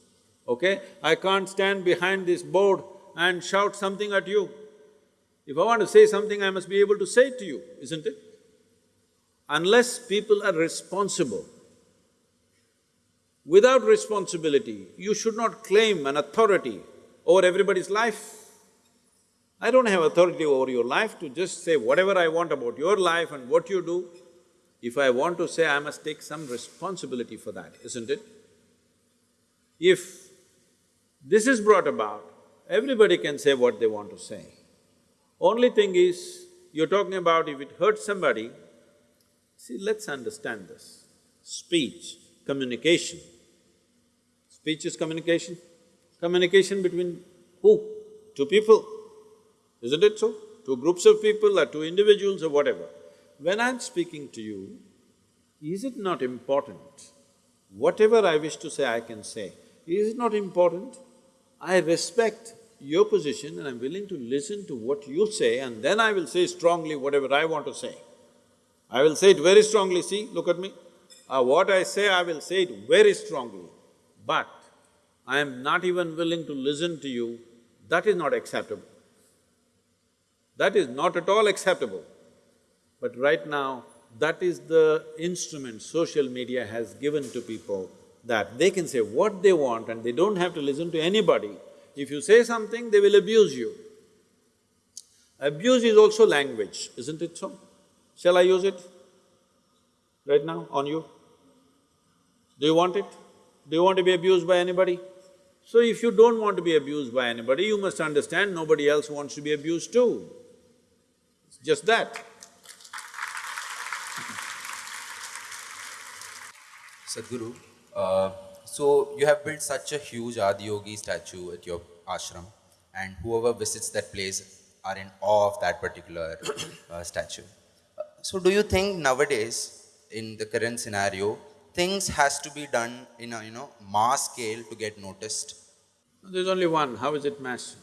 okay? I can't stand behind this board and shout something at you. If I want to say something, I must be able to say it to you, isn't it? Unless people are responsible, without responsibility, you should not claim an authority over everybody's life. I don't have authority over your life to just say whatever I want about your life and what you do. If I want to say, I must take some responsibility for that, isn't it? If this is brought about, everybody can say what they want to say. Only thing is, you're talking about if it hurts somebody, see, let's understand this. Speech, communication. Speech is communication. Communication between who? Two people. Isn't it so? Two groups of people or two individuals or whatever. When I'm speaking to you, is it not important? Whatever I wish to say, I can say. Is it not important? I respect your position and I'm willing to listen to what you say and then I will say strongly whatever I want to say. I will say it very strongly, see, look at me. Uh, what I say, I will say it very strongly. But I am not even willing to listen to you, that is not acceptable. That is not at all acceptable. But right now, that is the instrument social media has given to people that they can say what they want and they don't have to listen to anybody. If you say something, they will abuse you. Abuse is also language, isn't it so? Shall I use it right now on you? Do you want it? Do you want to be abused by anybody? So if you don't want to be abused by anybody, you must understand nobody else wants to be abused too. It's just that. Sadhguru, uh, so you have built such a huge Adiyogi statue at your ashram, and whoever visits that place are in awe of that particular uh, statue. Uh, So, do you think nowadays, in the current scenario, things has to be done in a you know mass scale to get noticed? There's only one, how is it mass?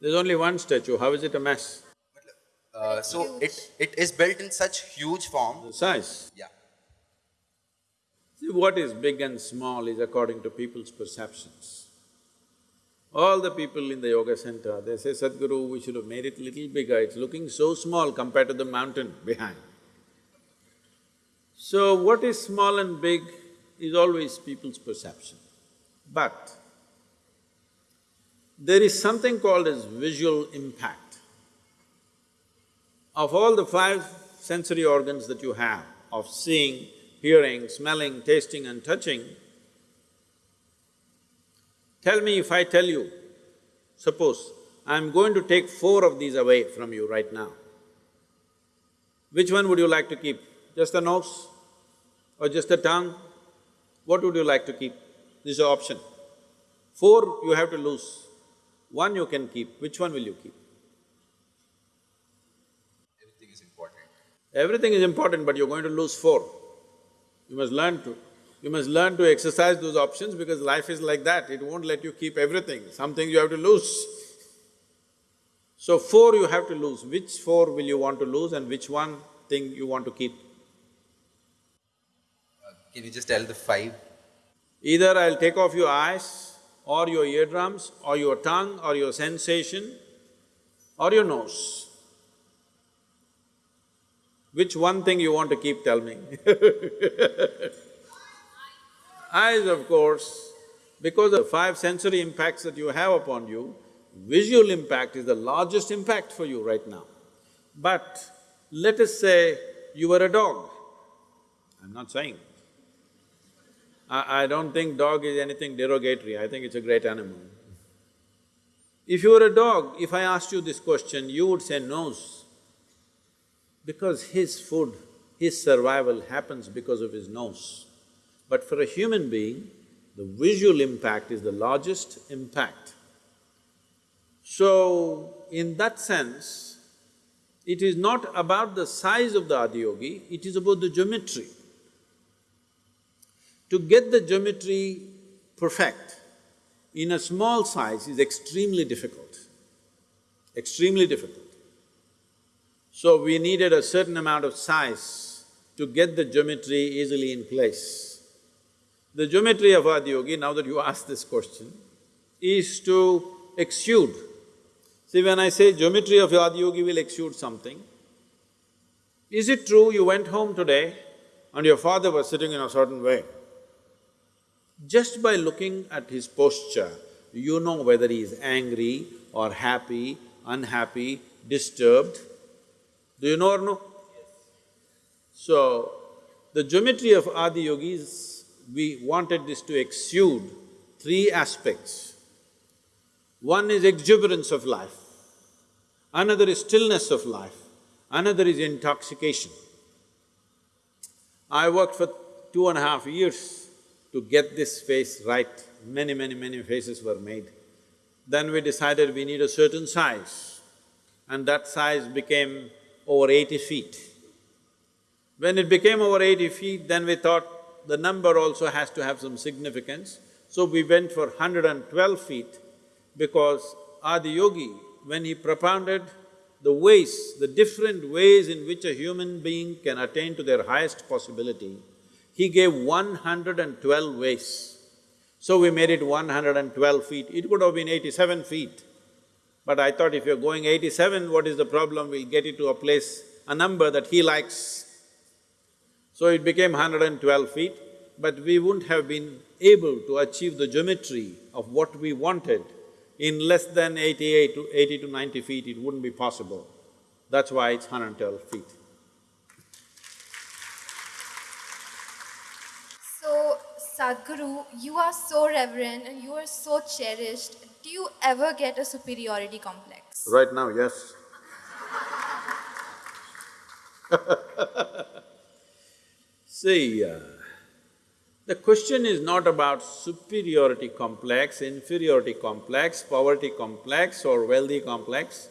There's only one statue, how is it a mass? Uh, so it it is built in such huge form. The size. Yeah. See, what is big and small is according to people's perceptions. All the people in the yoga center, they say, Sadhguru, we should have made it little bigger, it's looking so small compared to the mountain behind. So what is small and big is always people's perception. But there is something called as visual impact. Of all the five sensory organs that you have, of seeing, hearing, smelling, tasting and touching, tell me if I tell you, suppose I'm going to take four of these away from you right now, which one would you like to keep? Just the nose or just the tongue? What would you like to keep? This is an option. Four you have to lose, one you can keep, which one will you keep? Everything is important. Everything is important, but you're going to lose four. You must learn to… you must learn to exercise those options because life is like that, it won't let you keep everything, some things you have to lose. So four you have to lose, which four will you want to lose and which one thing you want to keep? Uh, can you just tell the five? Either I'll take off your eyes, or your eardrums, or your tongue, or your sensation, or your nose. Which one thing you want to keep, telling me Eyes, of course, because of five sensory impacts that you have upon you, visual impact is the largest impact for you right now. But let us say you were a dog. I'm not saying. I, I don't think dog is anything derogatory, I think it's a great animal. If you were a dog, if I asked you this question, you would say nose. Because his food, his survival happens because of his nose. But for a human being, the visual impact is the largest impact. So, in that sense, it is not about the size of the adiyogi, it is about the geometry. To get the geometry perfect in a small size is extremely difficult, extremely difficult. So we needed a certain amount of size to get the geometry easily in place. The geometry of Adiyogi, now that you ask this question, is to exude. See, when I say geometry of Adiyogi will exude something, is it true you went home today and your father was sitting in a certain way? Just by looking at his posture, you know whether he is angry or happy, unhappy, disturbed. Do you know or no? So, the geometry of Adi Yogis, we wanted this to exude three aspects. One is exuberance of life, another is stillness of life, another is intoxication. I worked for two and a half years to get this face right, many, many, many faces were made. Then we decided we need a certain size, and that size became over eighty feet. When it became over eighty feet, then we thought the number also has to have some significance. So we went for hundred and twelve feet because Adi Yogi, when he propounded the ways, the different ways in which a human being can attain to their highest possibility, he gave one hundred and twelve ways. So we made it one hundred and twelve feet. It could have been eighty-seven feet. But I thought if you're going eighty-seven, what is the problem? We'll get it to a place, a number that he likes. So it became hundred and twelve feet, but we wouldn't have been able to achieve the geometry of what we wanted in less than eighty-eight to eighty to ninety feet, it wouldn't be possible. That's why it's hundred and twelve feet. So, Sadhguru, you are so reverent and you are so cherished. Do you ever get a superiority complex? Right now, yes. See, uh, The question is not about superiority complex, inferiority complex, poverty complex or wealthy complex.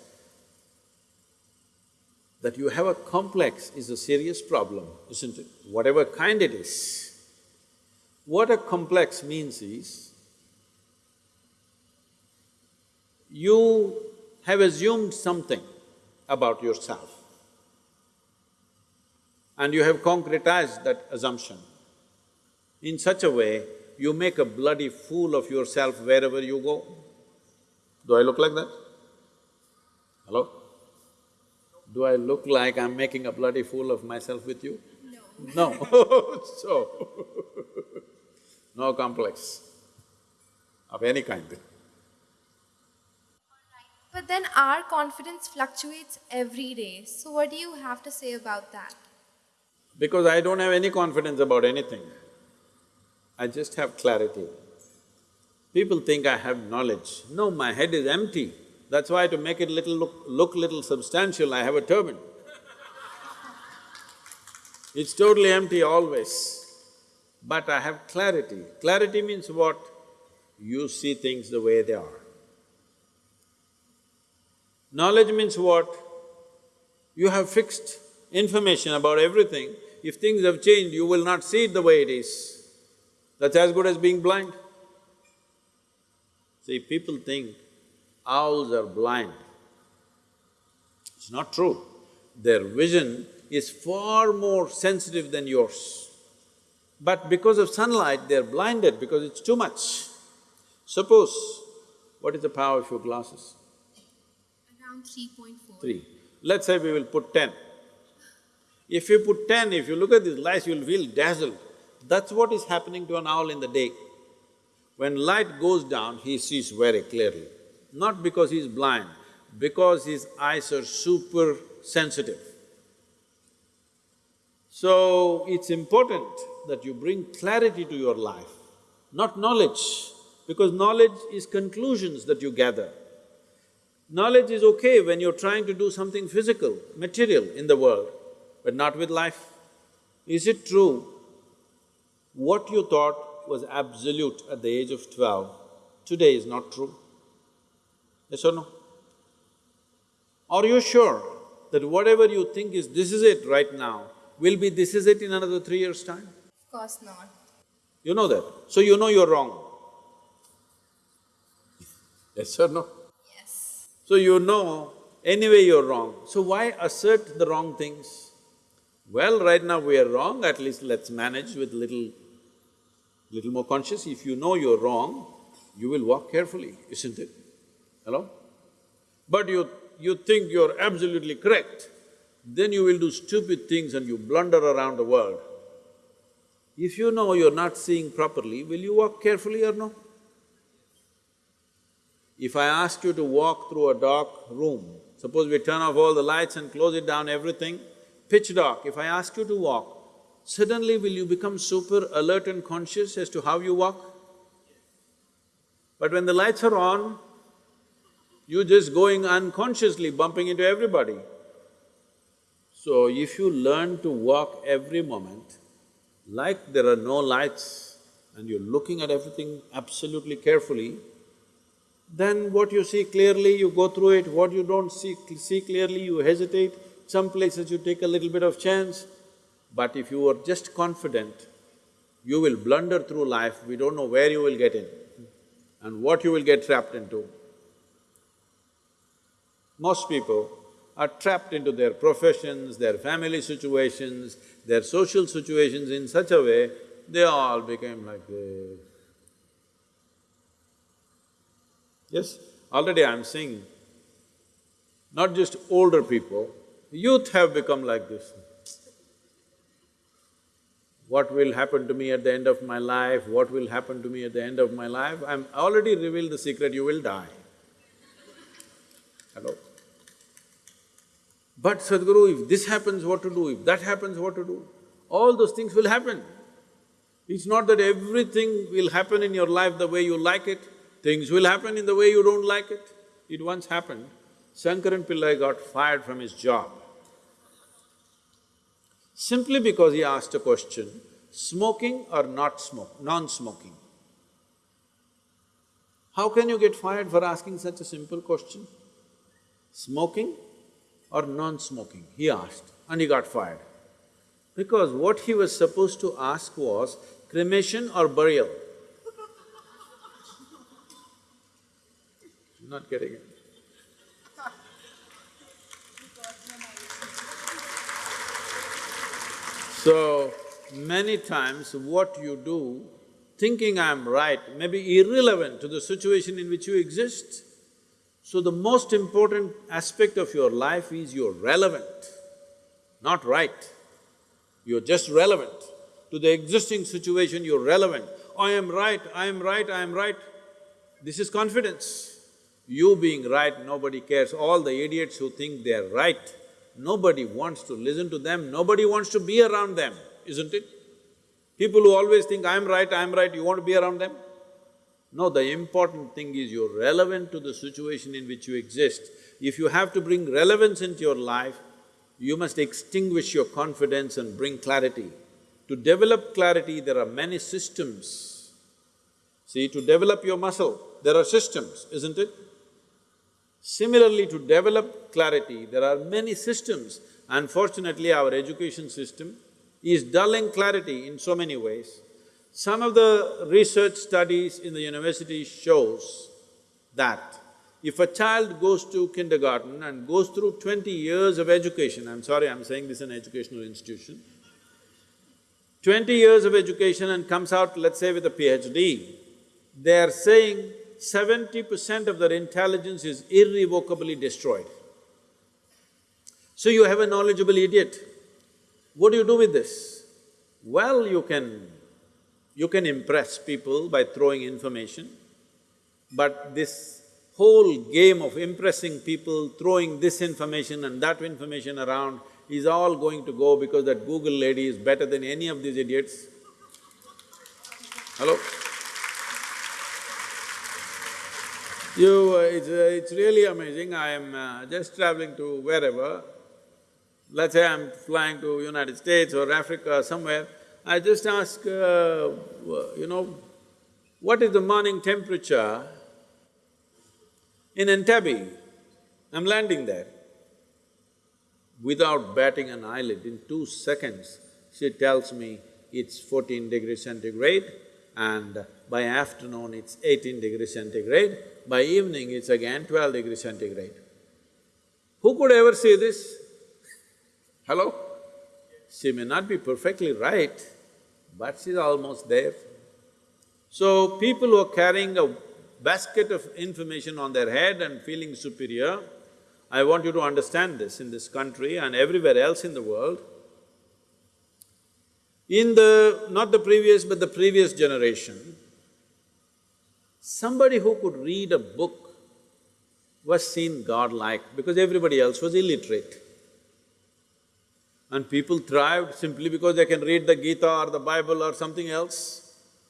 That you have a complex is a serious problem, isn't it? Whatever kind it is. What a complex means is, you have assumed something about yourself and you have concretized that assumption. In such a way, you make a bloody fool of yourself wherever you go. Do I look like that? Hello? Do I look like I'm making a bloody fool of myself with you? No. No so, no complex of any kind. But then our confidence fluctuates every day. So, what do you have to say about that? Because I don't have any confidence about anything. I just have clarity. People think I have knowledge. No, my head is empty. That's why to make it little look, look little substantial, I have a turban. It's totally empty always. But I have clarity. Clarity means what? You see things the way they are. Knowledge means what? You have fixed information about everything. If things have changed, you will not see it the way it is. That's as good as being blind. See, people think owls are blind. It's not true. Their vision is far more sensitive than yours. But because of sunlight, they're blinded because it's too much. Suppose, what is the power of your glasses? Around 3.4. Three. Let's say we will put ten. If you put ten, if you look at these lights, you'll feel dazzled. That's what is happening to an owl in the day. When light goes down, he sees very clearly. Not because he's blind, because his eyes are super sensitive. So, it's important that you bring clarity to your life, not knowledge, because knowledge is conclusions that you gather. Knowledge is okay when you're trying to do something physical, material in the world, but not with life. Is it true what you thought was absolute at the age of twelve, today is not true? Yes or no? Are you sure that whatever you think is this is it right now, will be this is it in another three years' time? Of course not. You know that, so you know you're wrong. Yes or no? So you know anyway you're wrong, so why assert the wrong things? Well, right now we are wrong, at least let's manage with little… little more conscious. If you know you're wrong, you will walk carefully, isn't it? Hello? But you… you think you're absolutely correct, then you will do stupid things and you blunder around the world. If you know you're not seeing properly, will you walk carefully or no? If I ask you to walk through a dark room, suppose we turn off all the lights and close it down, everything, pitch dark, if I ask you to walk, suddenly will you become super alert and conscious as to how you walk? But when the lights are on, you're just going unconsciously, bumping into everybody. So if you learn to walk every moment, like there are no lights and you're looking at everything absolutely carefully, then what you see clearly, you go through it, what you don't see, see clearly, you hesitate, some places you take a little bit of chance. But if you are just confident, you will blunder through life, we don't know where you will get in and what you will get trapped into. Most people are trapped into their professions, their family situations, their social situations in such a way, they all became like this. Yes, already I'm seeing not just older people, youth have become like this. What will happen to me at the end of my life, what will happen to me at the end of my life, I'm already revealed the secret, you will die. Hello? But Sadhguru, if this happens, what to do? If that happens, what to do? All those things will happen. It's not that everything will happen in your life the way you like it, things will happen in the way you don't like it. It once happened, Shankaran Pillai got fired from his job simply because he asked a question smoking or not smoke, non-smoking? How can you get fired for asking such a simple question? Smoking or non-smoking? He asked and he got fired. Because what he was supposed to ask was cremation or burial. Not getting it. So, many times what you do, thinking I'm right, may be irrelevant to the situation in which you exist. So the most important aspect of your life is you're relevant, not right. You're just relevant. To the existing situation, you're relevant. I am right, I am right, I am right. This is confidence. You being right, nobody cares. All the idiots who think they're right, nobody wants to listen to them, nobody wants to be around them, isn't it? People who always think, I'm right, I'm right, you want to be around them? No, the important thing is you're relevant to the situation in which you exist. If you have to bring relevance into your life, you must extinguish your confidence and bring clarity. To develop clarity, there are many systems. See, to develop your muscle, there are systems, isn't it? Similarly, to develop clarity, there are many systems. Unfortunately, our education system is dulling clarity in so many ways. Some of the research studies in the university shows that if a child goes to kindergarten and goes through twenty years of education, I'm sorry, I'm saying this in an educational institution, twenty years of education and comes out, let's say with a PhD, they're saying seventy percent of their intelligence is irrevocably destroyed. So you have a knowledgeable idiot. What do you do with this? Well, you can… you can impress people by throwing information, but this whole game of impressing people, throwing this information and that information around is all going to go because that Google lady is better than any of these idiots. Hello? You… Uh, it's… Uh, it's really amazing, I am uh, just traveling to wherever, let's say I'm flying to United States or Africa or somewhere, I just ask, uh, you know, what is the morning temperature in Entebbe? I'm landing there. Without batting an eyelid, in two seconds, she tells me it's fourteen degrees centigrade and by afternoon it's eighteen degrees centigrade, by evening it's again twelve degrees centigrade. Who could ever say this? Hello? She may not be perfectly right, but she's almost there. So, people who are carrying a basket of information on their head and feeling superior, I want you to understand this in this country and everywhere else in the world. In the… not the previous, but the previous generation, somebody who could read a book was seen godlike because everybody else was illiterate. And people thrived simply because they can read the Gita or the Bible or something else.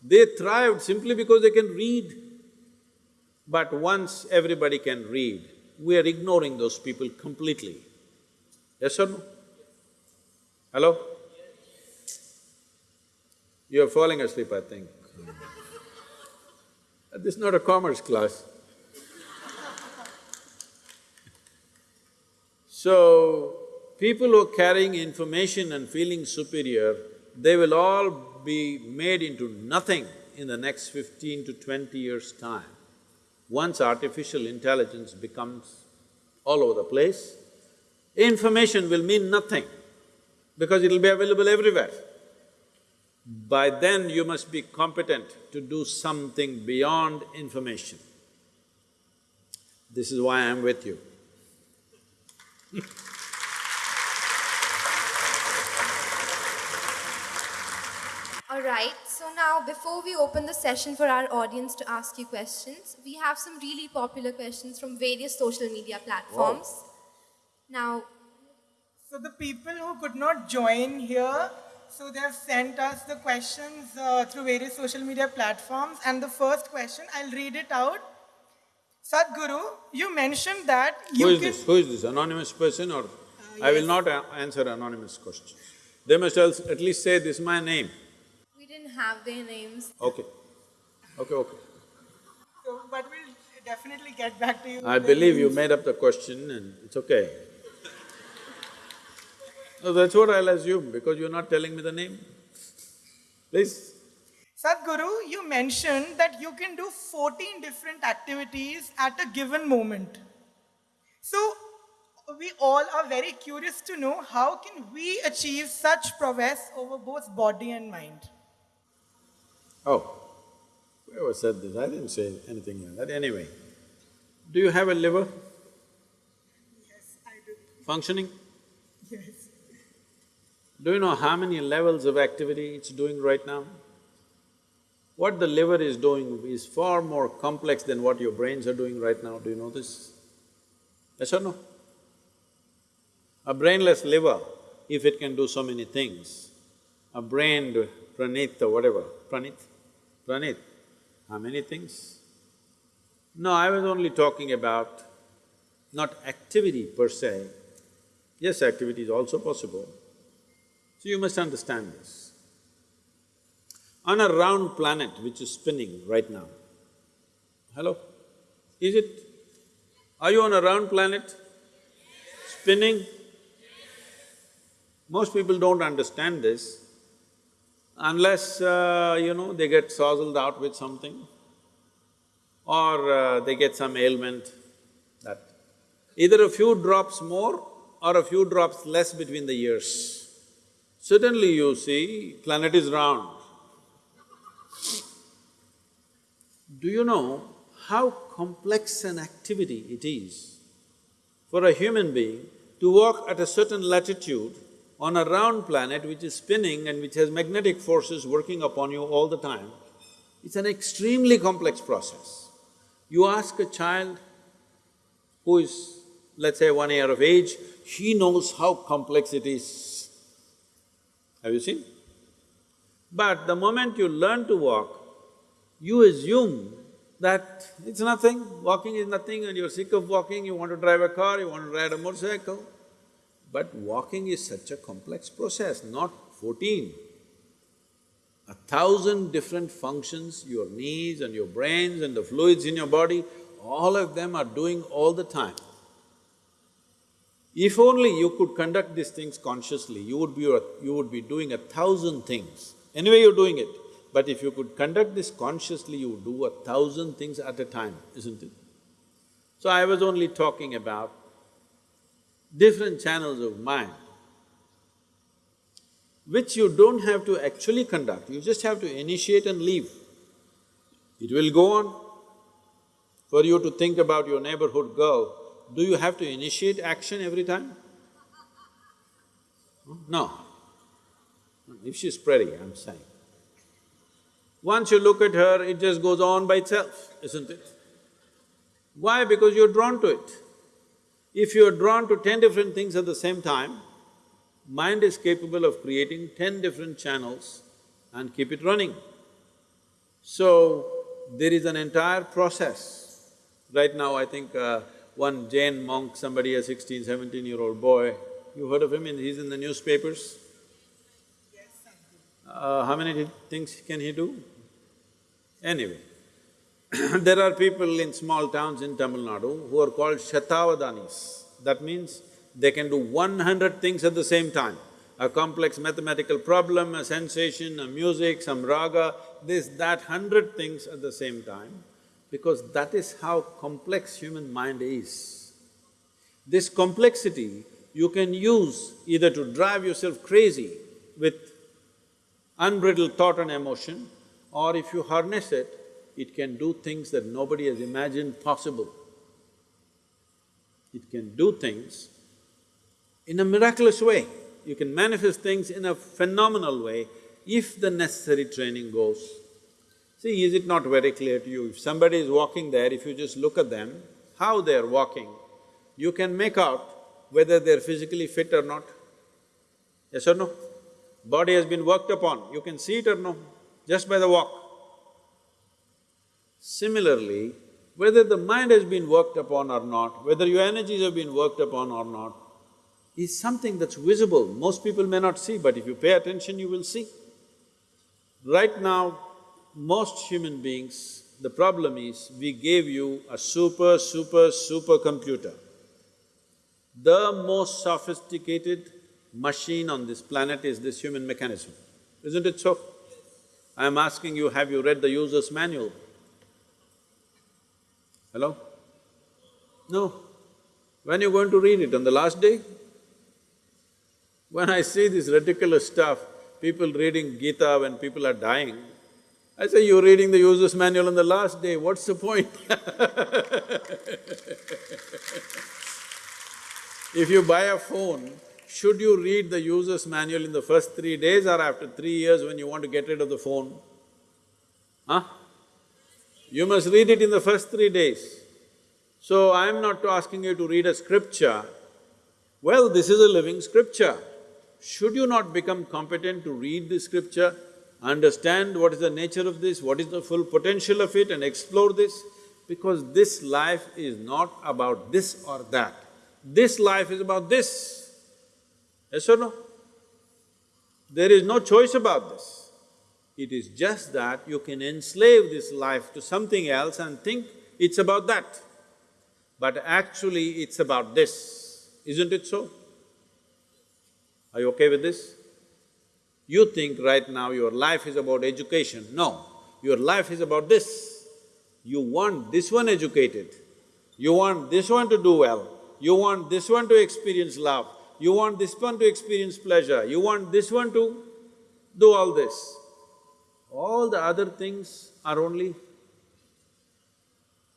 They thrived simply because they can read. But once everybody can read, we are ignoring those people completely. Yes or no? Hello? You're falling asleep, I think. This is not a commerce class. So, people who are carrying information and feeling superior, they will all be made into nothing in the next fifteen to twenty years' time. Once artificial intelligence becomes all over the place, information will mean nothing because it'll be available everywhere. By then you must be competent to do something beyond information. This is why I'm with you. All right, so now before we open the session for our audience to ask you questions, we have some really popular questions from various social media platforms. Now, So the people who could not join here, so they have sent us the questions uh, through various social media platforms. And the first question, I'll read it out. Sadhguru, you mentioned that you Who is can. this? Who is this? Anonymous person or… I will not a- answer anonymous questions. They must else at least say, this is my name. We didn't have their names. Okay. Okay, okay. So, but we'll definitely get back to you. I with the believe you made up the question and it's okay. No, that's what I'll assume because you're not telling me the name. Please. Sadhguru, you mentioned that you can do 14 different activities at a given moment. So, we all are very curious to know how can we achieve such prowess over both body and mind? Oh, whoever said this, I didn't say anything like that. Anyway, do you have a liver Yes, I do. functioning? Do you know how many levels of activity it's doing right now? What the liver is doing is far more complex than what your brains are doing right now, do you know this? Yes or no? A brainless liver, if it can do so many things, a brained Pranit or whatever, Pranit, Pranit, how many things? No, I was only talking about not activity per se. Yes, activity is also possible. So you must understand this. On a round planet which is spinning right now, hello? Is it? Are you on a round planet? Spinning? Most people don't understand this unless, uh, you know, they get sozzled out with something or uh, they get some ailment that either a few drops more or a few drops less between the years. Suddenly you see, planet is round. Do you know how complex an activity it is for a human being to walk at a certain latitude on a round planet which is spinning and which has magnetic forces working upon you all the time? It's an extremely complex process. You ask a child who is, let's say, one year of age, he knows how complex it is. Have you seen? But the moment you learn to walk, you assume that it's nothing, walking is nothing and you're sick of walking, you want to drive a car, you want to ride a motorcycle. But walking is such a complex process, not fourteen. A thousand different functions, your knees and your brains and the fluids in your body, all of them are doing all the time. If only you could conduct these things consciously, you would be… you would be doing a thousand things. Anyway, you're doing it. But if you could conduct this consciously, you would do a thousand things at a time, isn't it? So I was only talking about different channels of mind, which you don't have to actually conduct, you just have to initiate and leave. It will go on. For you to think about your neighborhood girl, do you have to initiate action every time? No. If she's pretty, I'm saying. Once you look at her, it just goes on by itself, isn't it? Why? Because you're drawn to it. If you're drawn to ten different things at the same time, mind is capable of creating ten different channels and keep it running. So, there is an entire process. Right now, I think uh, one Jain monk, somebody, a 16, 17 year old boy, you heard of him, he's in the newspapers? Yes, Uh, how many things can he do? Anyway, there are people in small towns in Tamil Nadu who are called Shatavadanis. That means they can do one hundred things at the same time. A complex mathematical problem, a sensation, a music, some raga, this, that, hundred things at the same time, because that is how complex human mind is. This complexity you can use either to drive yourself crazy with unbridled thought and emotion, or if you harness it, it can do things that nobody has imagined possible. It can do things in a miraculous way. You can manifest things in a phenomenal way if the necessary training goes. See, is it not very clear to you? If somebody is walking there, if you just look at them, how they're walking, you can make out whether they're physically fit or not. Yes or no? Body has been worked upon, you can see it or no, just by the walk. Similarly, whether the mind has been worked upon or not, whether your energies have been worked upon or not, is something that's visible. Most people may not see, but if you pay attention, you will see. Right now, most human beings, the problem is we gave you a super, super, super computer. The most sophisticated machine on this planet is this human mechanism, isn't it so? I'm asking you, have you read the user's manual? Hello? No. When you going to read it, on the last day? When I see this ridiculous stuff, people reading Gita when people are dying, I say, you're reading the user's manual on the last day, what's the point? If you buy a phone, should you read the user's manual in the first three days or after three years when you want to get rid of the phone? Huh? You must read it in the first three days. So I'm not asking you to read a scripture. Well, this is a living scripture. Should you not become competent to read the scripture, understand what is the nature of this, what is the full potential of it and explore this? Because this life is not about this or that. This life is about this. Yes or no? There is no choice about this. It is just that you can enslave this life to something else and think it's about that. But actually, it's about this, isn't it so? Are you okay with this? You think right now your life is about education. No, your life is about this. You want this one educated, you want this one to do well, you want this one to experience love, you want this one to experience pleasure, you want this one to do all this. All the other things are only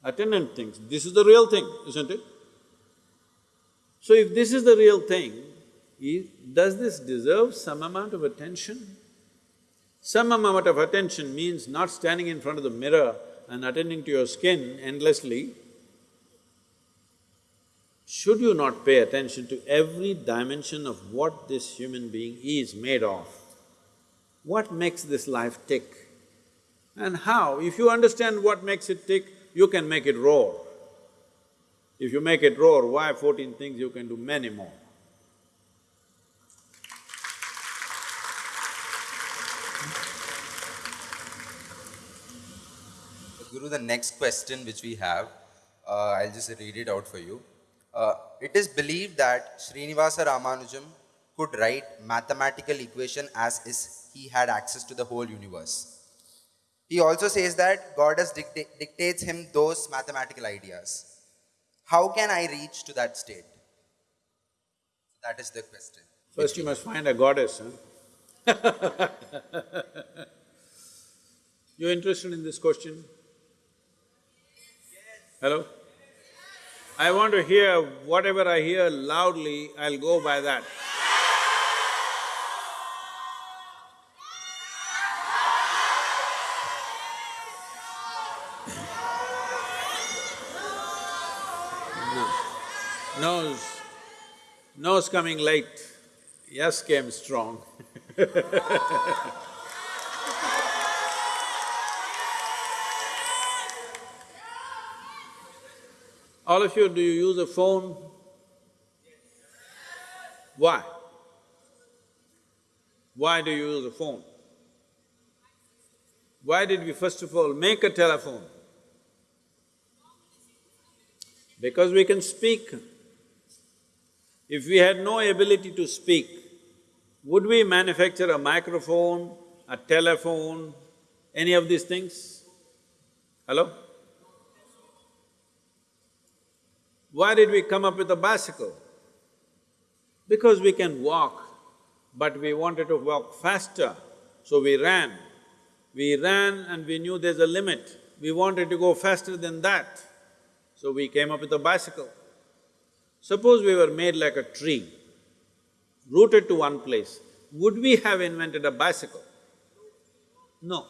attendant things. This is the real thing, isn't it? So if this is the real thing, i- does this deserve some amount of attention? Some amount of attention means not standing in front of the mirror and attending to your skin endlessly. Should you not pay attention to every dimension of what this human being is made of? What makes this life tick? And how? If you understand what makes it tick, you can make it roar. If you make it roar, why fourteen things, you can do many more. Guru, the next question which we have, uh, I'll just read it out for you. Uh, it is believed that Srinivasa Ramanujam could write mathematical equation as is he had access to the whole universe. He also says that goddess dicta- dictates him those mathematical ideas. How can I reach to that state? That is the question. First you must find a goddess, huh? You interested in this question? Hello? I want to hear whatever I hear loudly, I'll go by that. No. Nose, nose coming late, yes came strong. All of you, do you use a phone? Why? Why do you use a phone? Why did we first of all make a telephone? Because we can speak. If we had no ability to speak, would we manufacture a microphone, a telephone, any of these things? Hello? Why did we come up with a bicycle? Because we can walk, but we wanted to walk faster, so we ran. We ran and we knew there's a limit. We wanted to go faster than that, so we came up with a bicycle. Suppose we were made like a tree, rooted to one place, would we have invented a bicycle? No.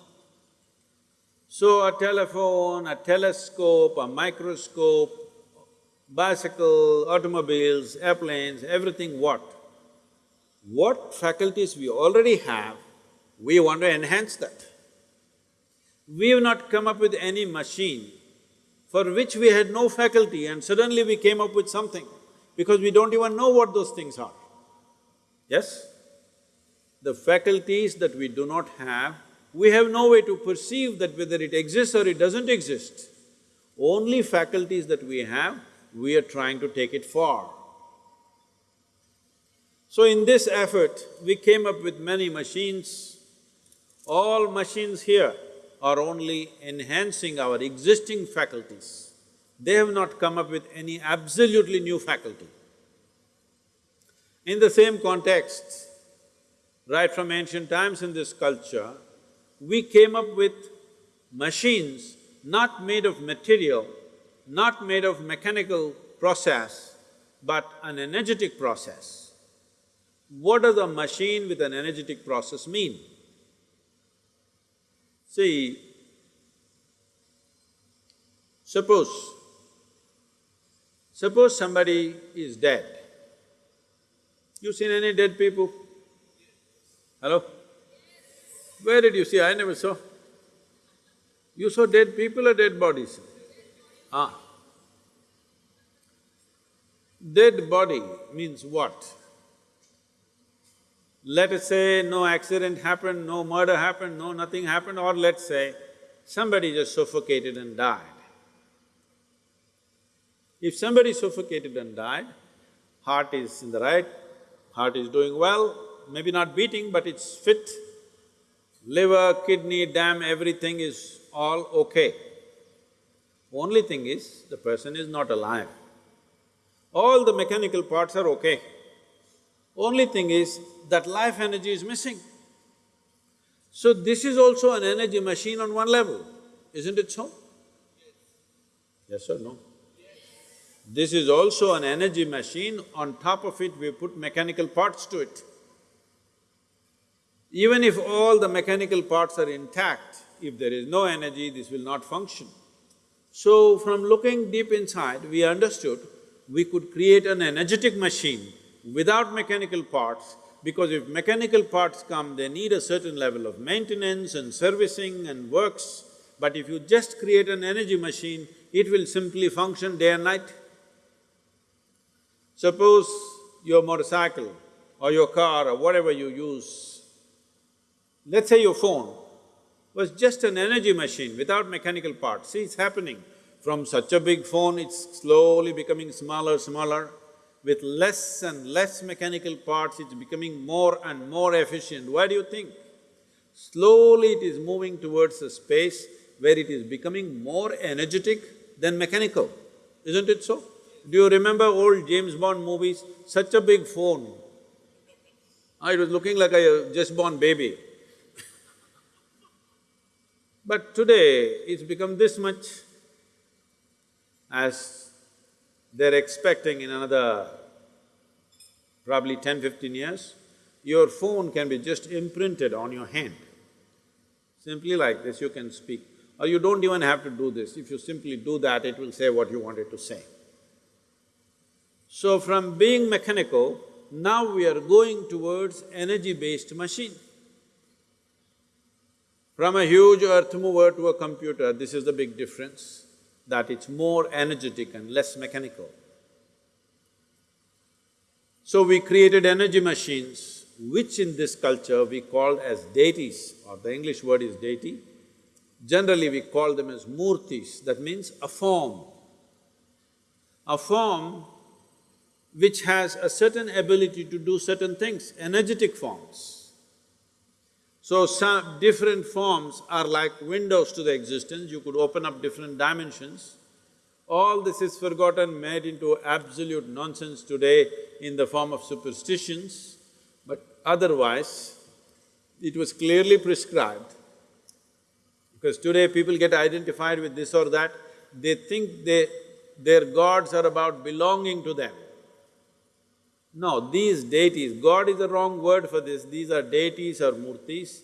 So a telephone, a telescope, a microscope, bicycle, automobiles, airplanes, everything what? What faculties we already have, we want to enhance that. We have not come up with any machine for which we had no faculty and suddenly we came up with something because we don't even know what those things are. Yes? The faculties that we do not have, We have no way to perceive that whether it exists or it doesn't exist. Only faculties that we have, we are trying to take it far. So in this effort, we came up with many machines. All machines here are only enhancing our existing faculties. They have not come up with any absolutely new faculty. In the same context, right from ancient times in this culture, we came up with machines not made of material, not made of mechanical process, but an energetic process. What does a machine with an energetic process mean? See, suppose, suppose somebody is dead. You seen any dead people? Hello? Where did you see? I never saw. You saw dead people or dead bodies? Ah. Dead body means what? Let us say no accident happened, no murder happened, no nothing happened, or let's say somebody just suffocated and died. If somebody suffocated and died, heart is in the right, heart is doing well, maybe not beating but it's fit, liver, kidney, dam, everything is all okay. Only thing is, the person is not alive. All the mechanical parts are okay. Only thing is, that life energy is missing. So this is also an energy machine on one level, isn't it so? Yes or no? This is also an energy machine, on top of it we put mechanical parts to it. Even if all the mechanical parts are intact, if there is no energy, this will not function. So from looking deep inside, we understood we could create an energetic machine without mechanical parts because if mechanical parts come, they need a certain level of maintenance and servicing and works. But if you just create an energy machine, it will simply function day and night. Suppose your motorcycle or your car or whatever you use, let's say your phone was just an energy machine without mechanical parts. See, it's happening. From such a big phone, it's slowly becoming smaller, smaller. With less and less mechanical parts, it's becoming more and more efficient. Why do you think? Slowly it is moving towards a space where it is becoming more energetic than mechanical, isn't it so? Do you remember old James Bond movies? Such a big phone. Ah, it was looking like a just born baby. but today, it's become this much as they're expecting in another probably 10, 15 years, your phone can be just imprinted on your hand. Simply like this, you can speak. Or you don't even have to do this. If you simply do that, it will say what you wanted to say. So from being mechanical, now we are going towards energy-based machine. From a huge earth mover to a computer, this is the big difference, that it's more energetic and less mechanical. So we created energy machines, which in this culture we called as deities, or the English word is deity. Generally we call them as murtis, that means a form. A form which has a certain ability to do certain things, energetic forms. So some different forms are like windows to the existence, you could open up different dimensions. All this is forgotten, made into absolute nonsense today in the form of superstitions, but otherwise, it was clearly prescribed. Because today people get identified with this or that, they think they… their gods are about belonging to them. No, these deities, God is the wrong word for this, these are deities or murtis,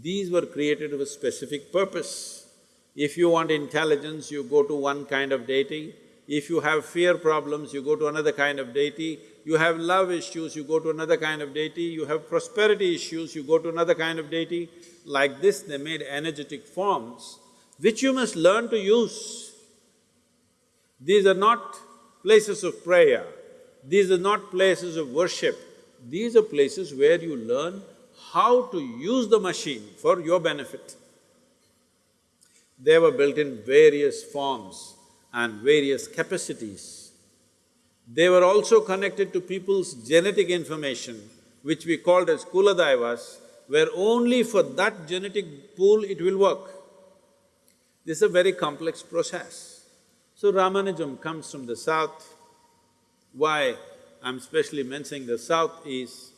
these were created with specific purpose. If you want intelligence, you go to one kind of deity. If you have fear problems, you go to another kind of deity. You have love issues, you go to another kind of deity. You have prosperity issues, you go to another kind of deity. Like this, they made energetic forms, which you must learn to use. These are not places of prayer, these are not places of worship. These are places where you learn how to use the machine for your benefit. They were built in various forms and various capacities. They were also connected to people's genetic information, which we called as Kuladaivas, where only for that genetic pool it will work. This is a very complex process. So Ramanujam comes from the south. Why I'm specially mentioning the south is,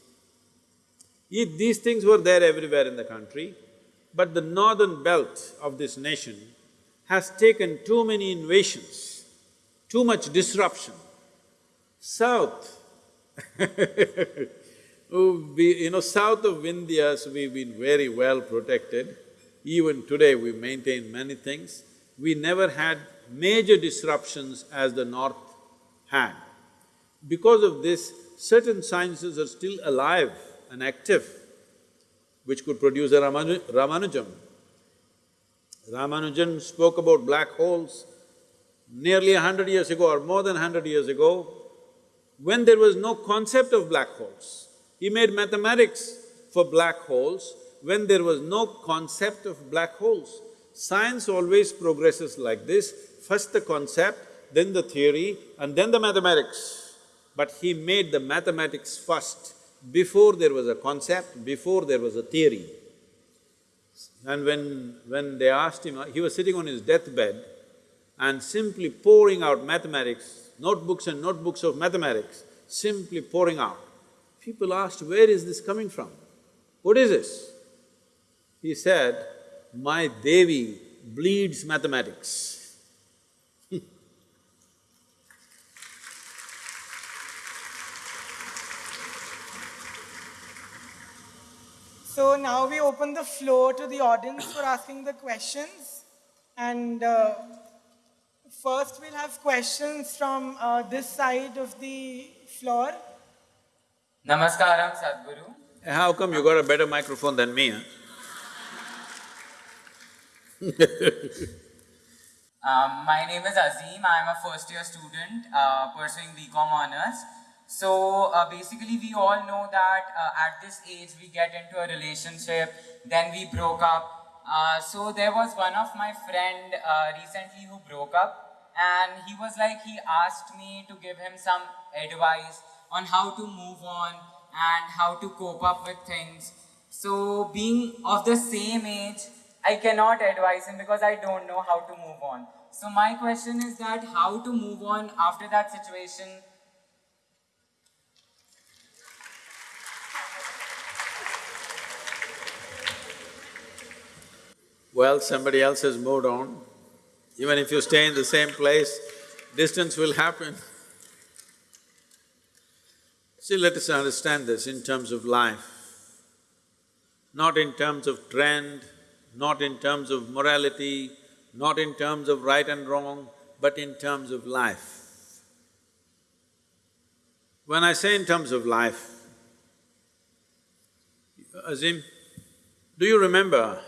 if these things were there everywhere in the country, but the northern belt of this nation has taken too many invasions, too much disruption. South we, you know, south of Vindhyas, we've been very well protected. Even today, we maintain many things. We never had major disruptions as the north had. Because of this, certain sciences are still alive and active, which could produce a Ramanu Ramanujam. Ramanujan spoke about black holes nearly a hundred years ago or more than hundred years ago, when there was no concept of black holes. He made mathematics for black holes when there was no concept of black holes. Science always progresses like this, first the concept, then the theory, and then the mathematics. But he made the mathematics first, before there was a concept, before there was a theory. And when… when they asked him, he was sitting on his deathbed and simply pouring out mathematics, notebooks and notebooks of mathematics, simply pouring out. People asked, where is this coming from? What is this? He said, my Devi bleeds mathematics. So now we open the floor to the audience for asking the questions. And uh, first we'll have questions from uh, this side of the floor. Namaskaram, Sadhguru. How come you got a better microphone than me, huh? Um, my name is Azim. I'm a first year student uh, pursuing BCom honors. So uh, basically, we all know that uh, at this age we get into a relationship, then we broke up. Uh, so there was one of my friend uh, recently who broke up, and he was like he asked me to give him some advice on how to move on and how to cope up with things. So being of the same age, I cannot advise him because I don't know how to move on. So my question is that how to move on after that situation Well, somebody else has moved on. Even if you stay in the same place, distance will happen. See, let us understand this in terms of life, not in terms of trend, not in terms of morality, not in terms of right and wrong, but in terms of life. When I say in terms of life, Azim, do you remember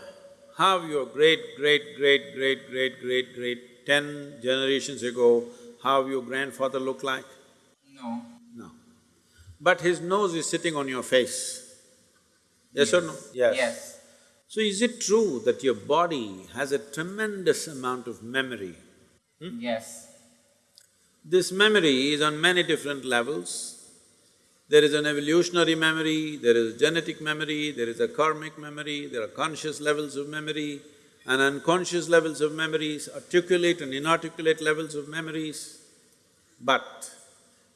how your great, great, great, great, great, great, great, ten generations ago, how your grandfather looked like? No. No. But his nose is sitting on your face. Yes, or no? Yes. Yes. So is it true that your body has a tremendous amount of memory? Hmm? Yes. This memory is on many different levels. There is an evolutionary memory, there is genetic memory, there is a karmic memory, there are conscious levels of memory and unconscious levels of memories, articulate and inarticulate levels of memories. But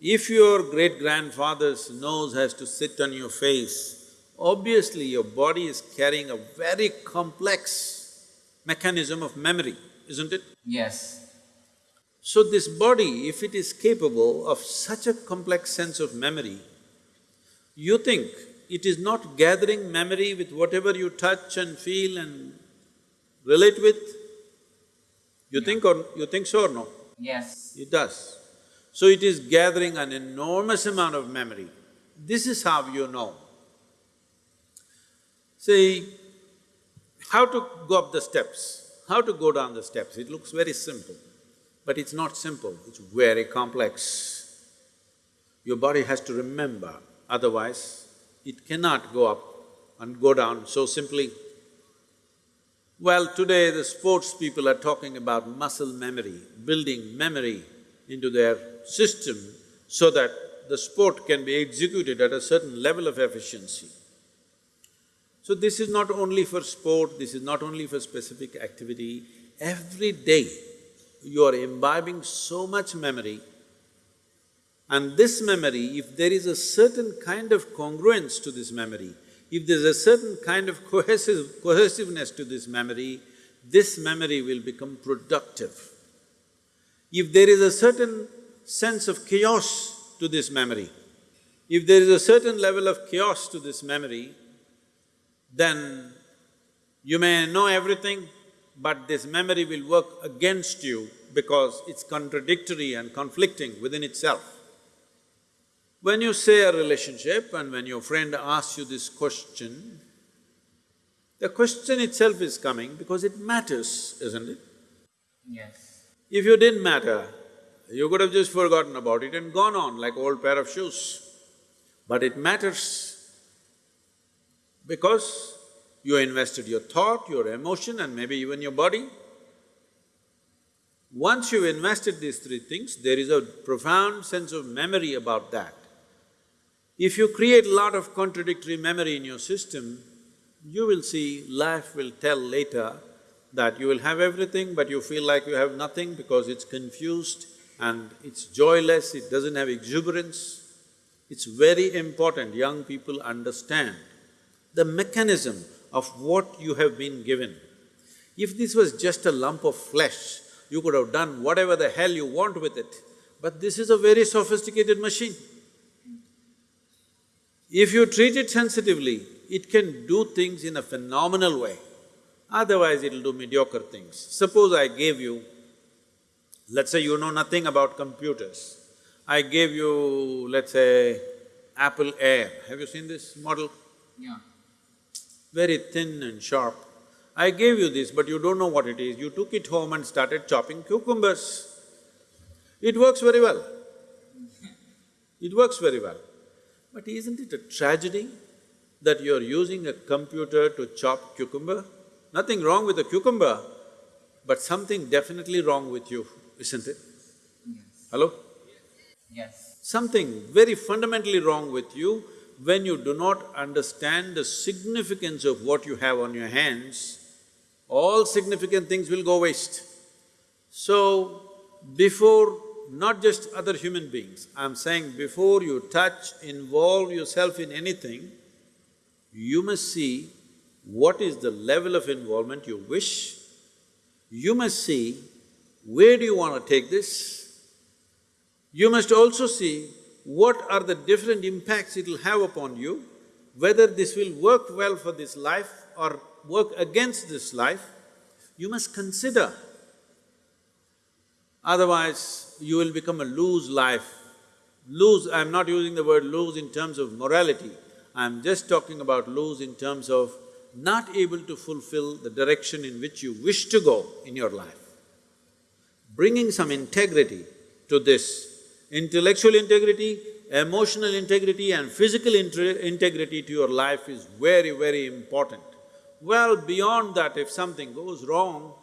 if your great-grandfather's nose has to sit on your face, obviously your body is carrying a very complex mechanism of memory, isn't it? Yes. So this body, if it is capable of such a complex sense of memory, you think it is not gathering memory with whatever you touch and feel and relate with? You think or… you think so or no? Yes. It does. So it is gathering an enormous amount of memory. This is how you know. See, how to go up the steps, how to go down the steps, it looks very simple. But it's not simple, it's very complex. Your body has to remember, otherwise it cannot go up and go down so simply. Well, today the sports people are talking about muscle memory, building memory into their system so that the sport can be executed at a certain level of efficiency. So this is not only for sport, this is not only for specific activity, every day you are imbibing so much memory and this memory, if there is a certain kind of congruence to this memory, if there's a certain kind of cohesive… cohesiveness to this memory, this memory will become productive. If there is a certain sense of chaos to this memory, if there is a certain level of chaos to this memory, then you may know everything, but this memory will work against you because it's contradictory and conflicting within itself. When you say a relationship and when your friend asks you this question, the question itself is coming because it matters, isn't it? Yes. If you didn't matter, you could have just forgotten about it and gone on like old pair of shoes. But it matters because you invested your thought, your emotion and maybe even your body. Once you've invested these three things, there is a profound sense of memory about that. If you create a lot of contradictory memory in your system, you will see life will tell later that you will have everything but you feel like you have nothing because it's confused and it's joyless, it doesn't have exuberance. It's very important young people understand the mechanism of what you have been given. If this was just a lump of flesh, you could have done whatever the hell you want with it, but this is a very sophisticated machine. If you treat it sensitively, it can do things in a phenomenal way, otherwise it'll do mediocre things. Suppose I gave you, let's say you know nothing about computers, I gave you, let's say, Apple Air, have you seen this model? Yeah. very thin and sharp. I gave you this, but you don't know what it is. You took it home and started chopping cucumbers. It works very well. It works very well. But isn't it a tragedy that you're using a computer to chop cucumber? Nothing wrong with a cucumber, but something definitely wrong with you, isn't it? Yes. Hello? Yes. Something very fundamentally wrong with you when you do not understand the significance of what you have on your hands, all significant things will go waste. So, before not just other human beings, I'm saying before you touch, involve yourself in anything, you must see what is the level of involvement you wish. You must see where do you want to take this. You must also see what are the different impacts it'll have upon you, whether this will work well for this life or work against this life, you must consider. Otherwise, you will become a lose life. Lose, I'm not using the word lose in terms of morality, I'm just talking about lose in terms of not able to fulfill the direction in which you wish to go in your life. Bringing some integrity to this Intellectual integrity, emotional integrity and physical integrity to your life is very, very important. Well, beyond that, if something goes wrong,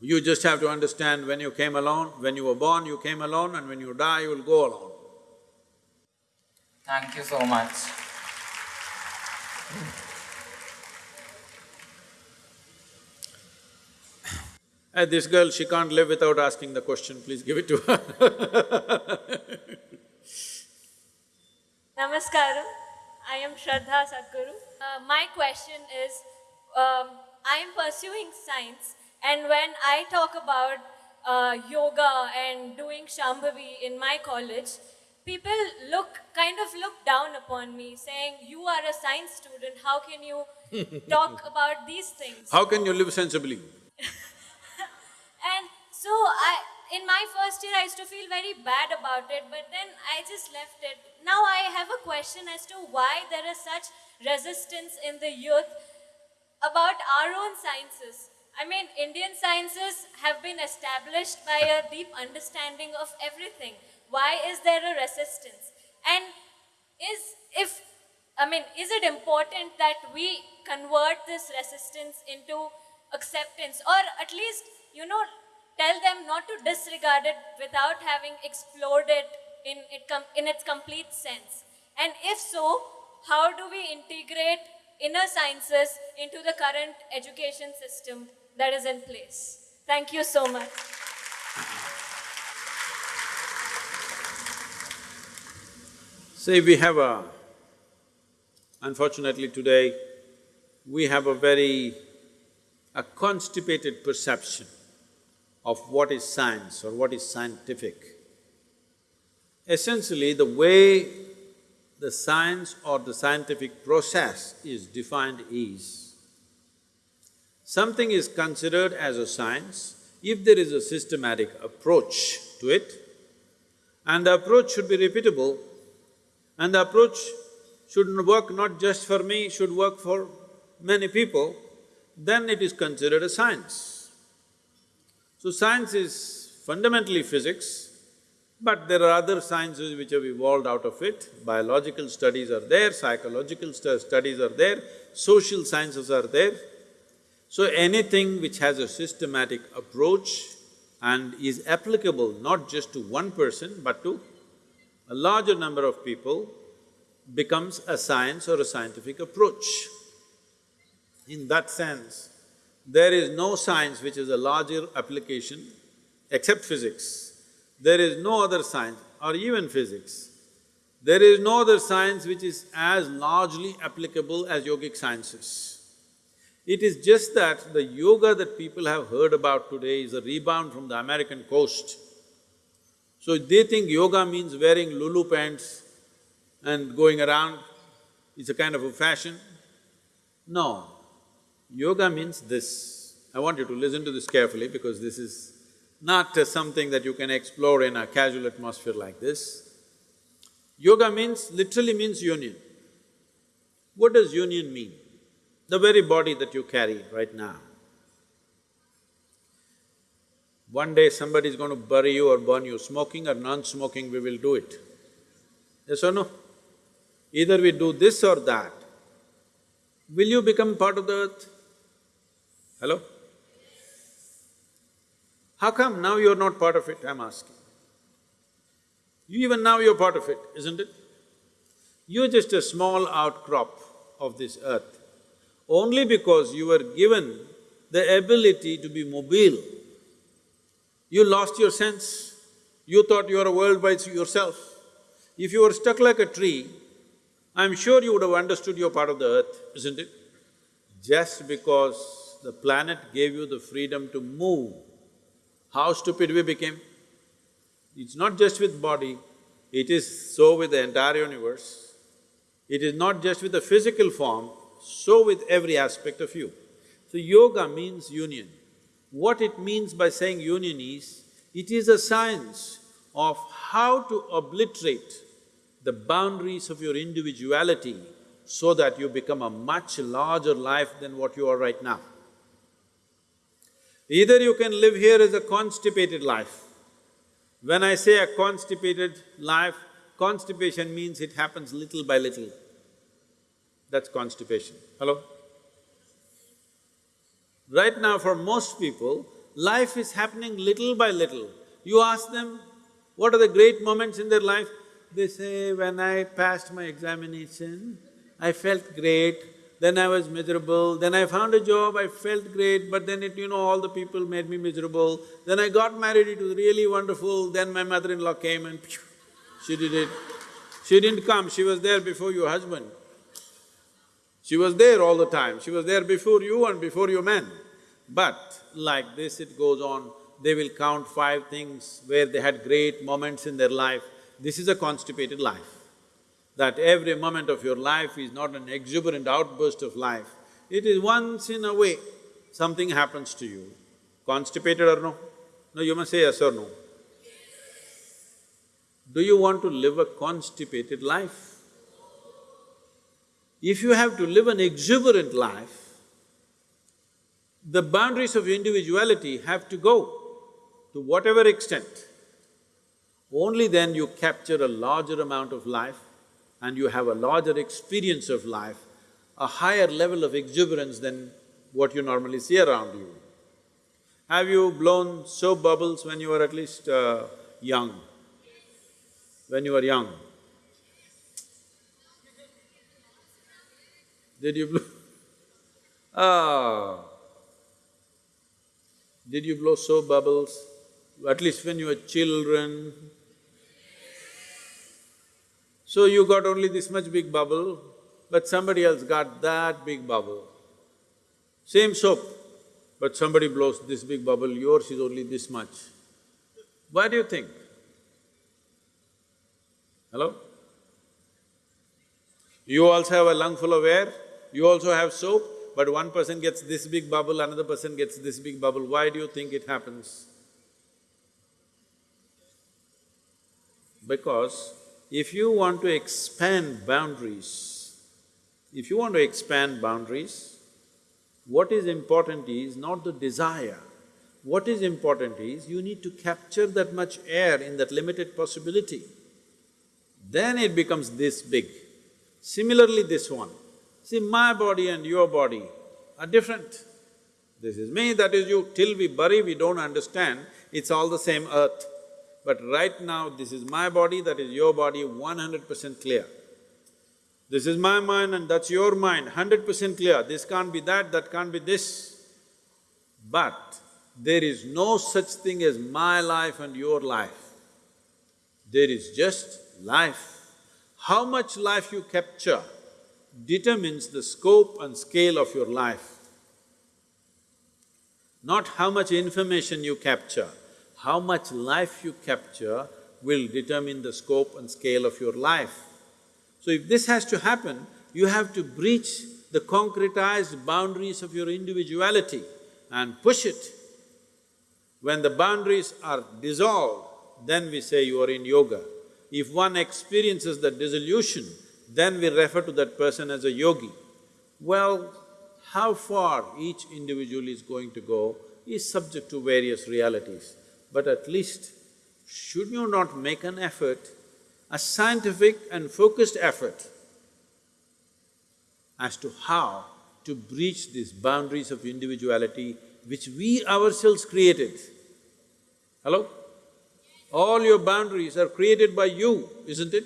you just have to understand when you came alone, when you were born, you came alone, and when you die, you will go alone. Thank you so much. Uh, this girl, she can't live without asking the question, please give it to her Namaskaram. I am Shraddha Sadhguru. Uh, my question is, um, I am pursuing science and when I talk about uh, yoga and doing Shambhavi in my college, people look, kind of look down upon me saying, you are a science student, how can you talk about these things? How can you live sensibly? And so I, in my first year, I used to feel very bad about it, but then I just left it. Now I have a question as to why there is such resistance in the youth about our own sciences. I mean, Indian sciences have been established by a deep understanding of everything. Why is there a resistance? And is if I mean, is it important that we convert this resistance into acceptance or at least, you know, tell them not to disregard it without having explored it in, it in its complete sense? And if so, how do we integrate inner sciences into the current education system that is in place? Thank you so much. See, we have a… Unfortunately today, we have a very… a constipated perception of what is science or what is scientific. Essentially, the way the science or the scientific process is defined is, something is considered as a science if there is a systematic approach to it, and the approach should be repeatable, and the approach should work not just for me, should work for many people, then it is considered a science. So science is fundamentally physics, but there are other sciences which have evolved out of it. Biological studies are there, psychological stu- studies are there, social sciences are there. So anything which has a systematic approach and is applicable not just to one person but to a larger number of people becomes a science or a scientific approach. In that sense, there is no science which is a larger application except physics. There is no other science or even physics. There is no other science which is as largely applicable as yogic sciences. It is just that the yoga that people have heard about today is a rebound from the American coast. So they think yoga means wearing lulu pants and going around, it's a kind of a fashion. No, yoga means this. I want you to listen to this carefully because this is not uh, something that you can explore in a casual atmosphere like this. Yoga means… literally means union. What does union mean? The very body that you carry right now. One day somebody is going to bury you or burn you, smoking or non-smoking, we will do it. Yes or no? Either we do this or that. Will you become part of the earth? Hello? How come now you're not part of it, I'm asking? You even now you're part of it, isn't it? You're just a small outcrop of this earth. Only because you were given the ability to be mobile, you lost your sense. You thought you were a world by yourself. If you were stuck like a tree, I'm sure you would have understood you're part of the earth, isn't it? Just because the planet gave you the freedom to move, how stupid we became. It's not just with body, it is so with the entire universe. It is not just with the physical form, so with every aspect of you. So yoga means union. What it means by saying union is, it is a science of how to obliterate the boundaries of your individuality so that you become a much larger life than what you are right now. Either you can live here as a constipated life. When I say a constipated life, constipation means it happens little by little. That's constipation. Hello? Right now for most people, life is happening little by little. You ask them, what are the great moments in their life? They say, when I passed my examination, I felt great, then I was miserable, then I found a job, I felt great, but then it, you know, all the people made me miserable. Then I got married, it was really wonderful, then my mother-in-law came and phew, she did it. She didn't come, she was there before your husband. She was there all the time, she was there before you and before your men. But like this it goes on, they will count five things where they had great moments in their life. This is a constipated life. That every moment of your life is not an exuberant outburst of life, it is once in a way something happens to you. Constipated or no? No, you must say yes or no. Do you want to live a constipated life? If you have to live an exuberant life, the boundaries of individuality have to go to whatever extent. Only then you capture a larger amount of life and you have a larger experience of life, a higher level of exuberance than what you normally see around you. Have you blown soap bubbles when you were at least uh, young? When you were young? Did you blow? Ah. Did you blow soap bubbles? At least when you were children? So you got only this much big bubble, but somebody else got that big bubble. Same soap, but somebody blows this big bubble, yours is only this much. Why do you think? Hello? You also have a lung full of air, you also have soap, but one person gets this big bubble, another person gets this big bubble. Why do you think it happens? Because if you want to expand boundaries, if you want to expand boundaries, what is important is not the desire. What is important is you need to capture that much air in that limited possibility. Then it becomes this big. Similarly, this one. See, my body and your body are different. This is me, that is you. Till we bury, we don't understand, it's all the same earth. But right now, this is my body, that is your body, one hundred percent clear. This is my mind and that's your mind, hundred percent clear. This can't be that, that can't be this. But there is no such thing as my life and your life. There is just life. How much life you capture determines the scope and scale of your life. Not how much information you capture, how much life you capture will determine the scope and scale of your life. So if this has to happen, you have to breach the concretized boundaries of your individuality and push it. When the boundaries are dissolved, then we say you are in yoga. If one experiences the dissolution, then we refer to that person as a yogi. Well, how far each individual is going to go is subject to various realities. But at least, should you not make an effort, a scientific and focused effort as to how to breach these boundaries of individuality which we ourselves created? Hello? All your boundaries are created by you, isn't it?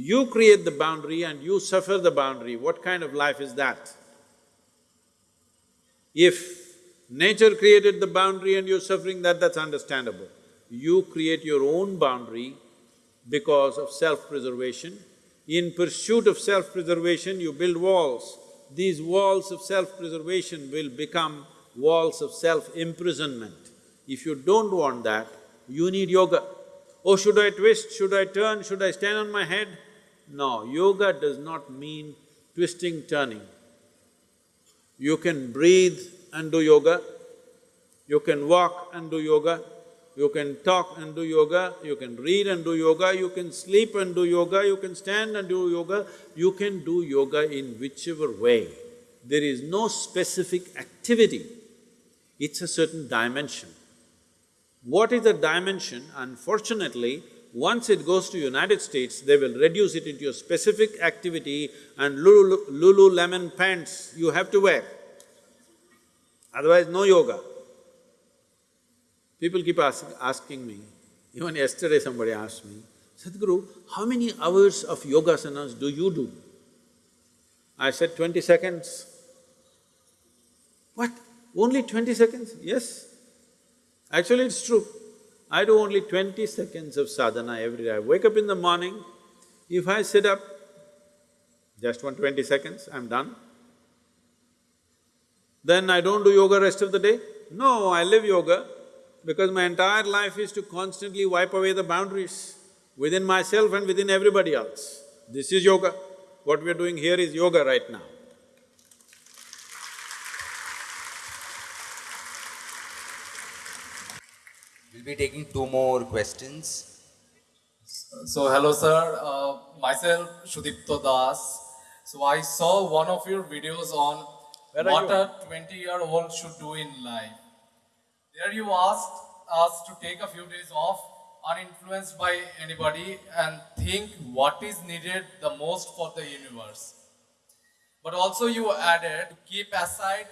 You create the boundary and you suffer the boundary, what kind of life is that? If nature created the boundary and you're suffering that, that's understandable. You create your own boundary because of self-preservation. In pursuit of self-preservation, you build walls. These walls of self-preservation will become walls of self-imprisonment. If you don't want that, you need yoga. Oh, should I twist, should I turn, should I stand on my head? No, yoga does not mean twisting, turning. You can breathe and do yoga, you can walk and do yoga, you can talk and do yoga, you can read and do yoga, you can sleep and do yoga, you can stand and do yoga, you can do yoga in whichever way. There is no specific activity, it's a certain dimension. What is the dimension? Unfortunately, once it goes to United States, they will reduce it into a specific activity and Lulu, Lululemon pants you have to wear. Otherwise, no yoga. People keep ask, asking me, even yesterday somebody asked me, Sadhguru, how many hours of yoga yogasanas do you do? I said, twenty seconds. What? Only twenty seconds? Yes. Actually, it's true. I do only twenty seconds of sadhana every day. I wake up in the morning, if I sit up, just one twenty seconds, I'm done. Then I don't do yoga rest of the day? No, I live yoga because my entire life is to constantly wipe away the boundaries within myself and within everybody else. This is yoga. What we're doing here is yoga right now. Be taking two more questions. So hello sir, uh, myself Shudipto Das. So I saw one of your videos on Where what a 20 year old should do in life. There you asked us to take a few days off uninfluenced by anybody and think what is needed the most for the universe. But also you added to keep aside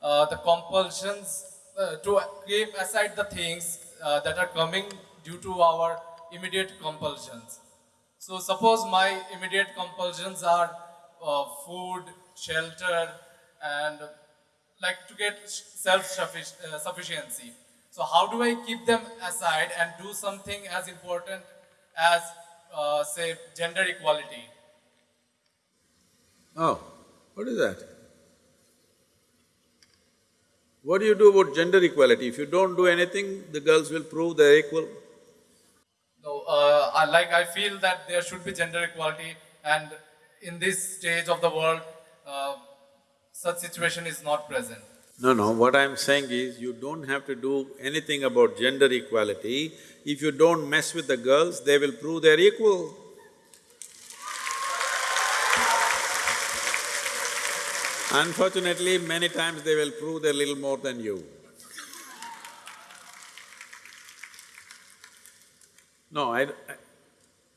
uh, the compulsions, uh, to keep aside the things uh, that are coming due to our immediate compulsions. So suppose my immediate compulsions are uh, food, shelter, and like to get self-sufficiency. So how do I keep them aside and do something as important as, uh, say, gender equality? Oh, what is that? What do you do about gender equality? If you don't do anything, the girls will prove they're equal. No, uh, I, like I feel that there should be gender equality, and in this stage of the world, uh, such situation is not present. No, no, what I'm saying is you don't have to do anything about gender equality. If you don't mess with the girls, they will prove they're equal. Unfortunately, many times they will prove they're little more than you. No, I,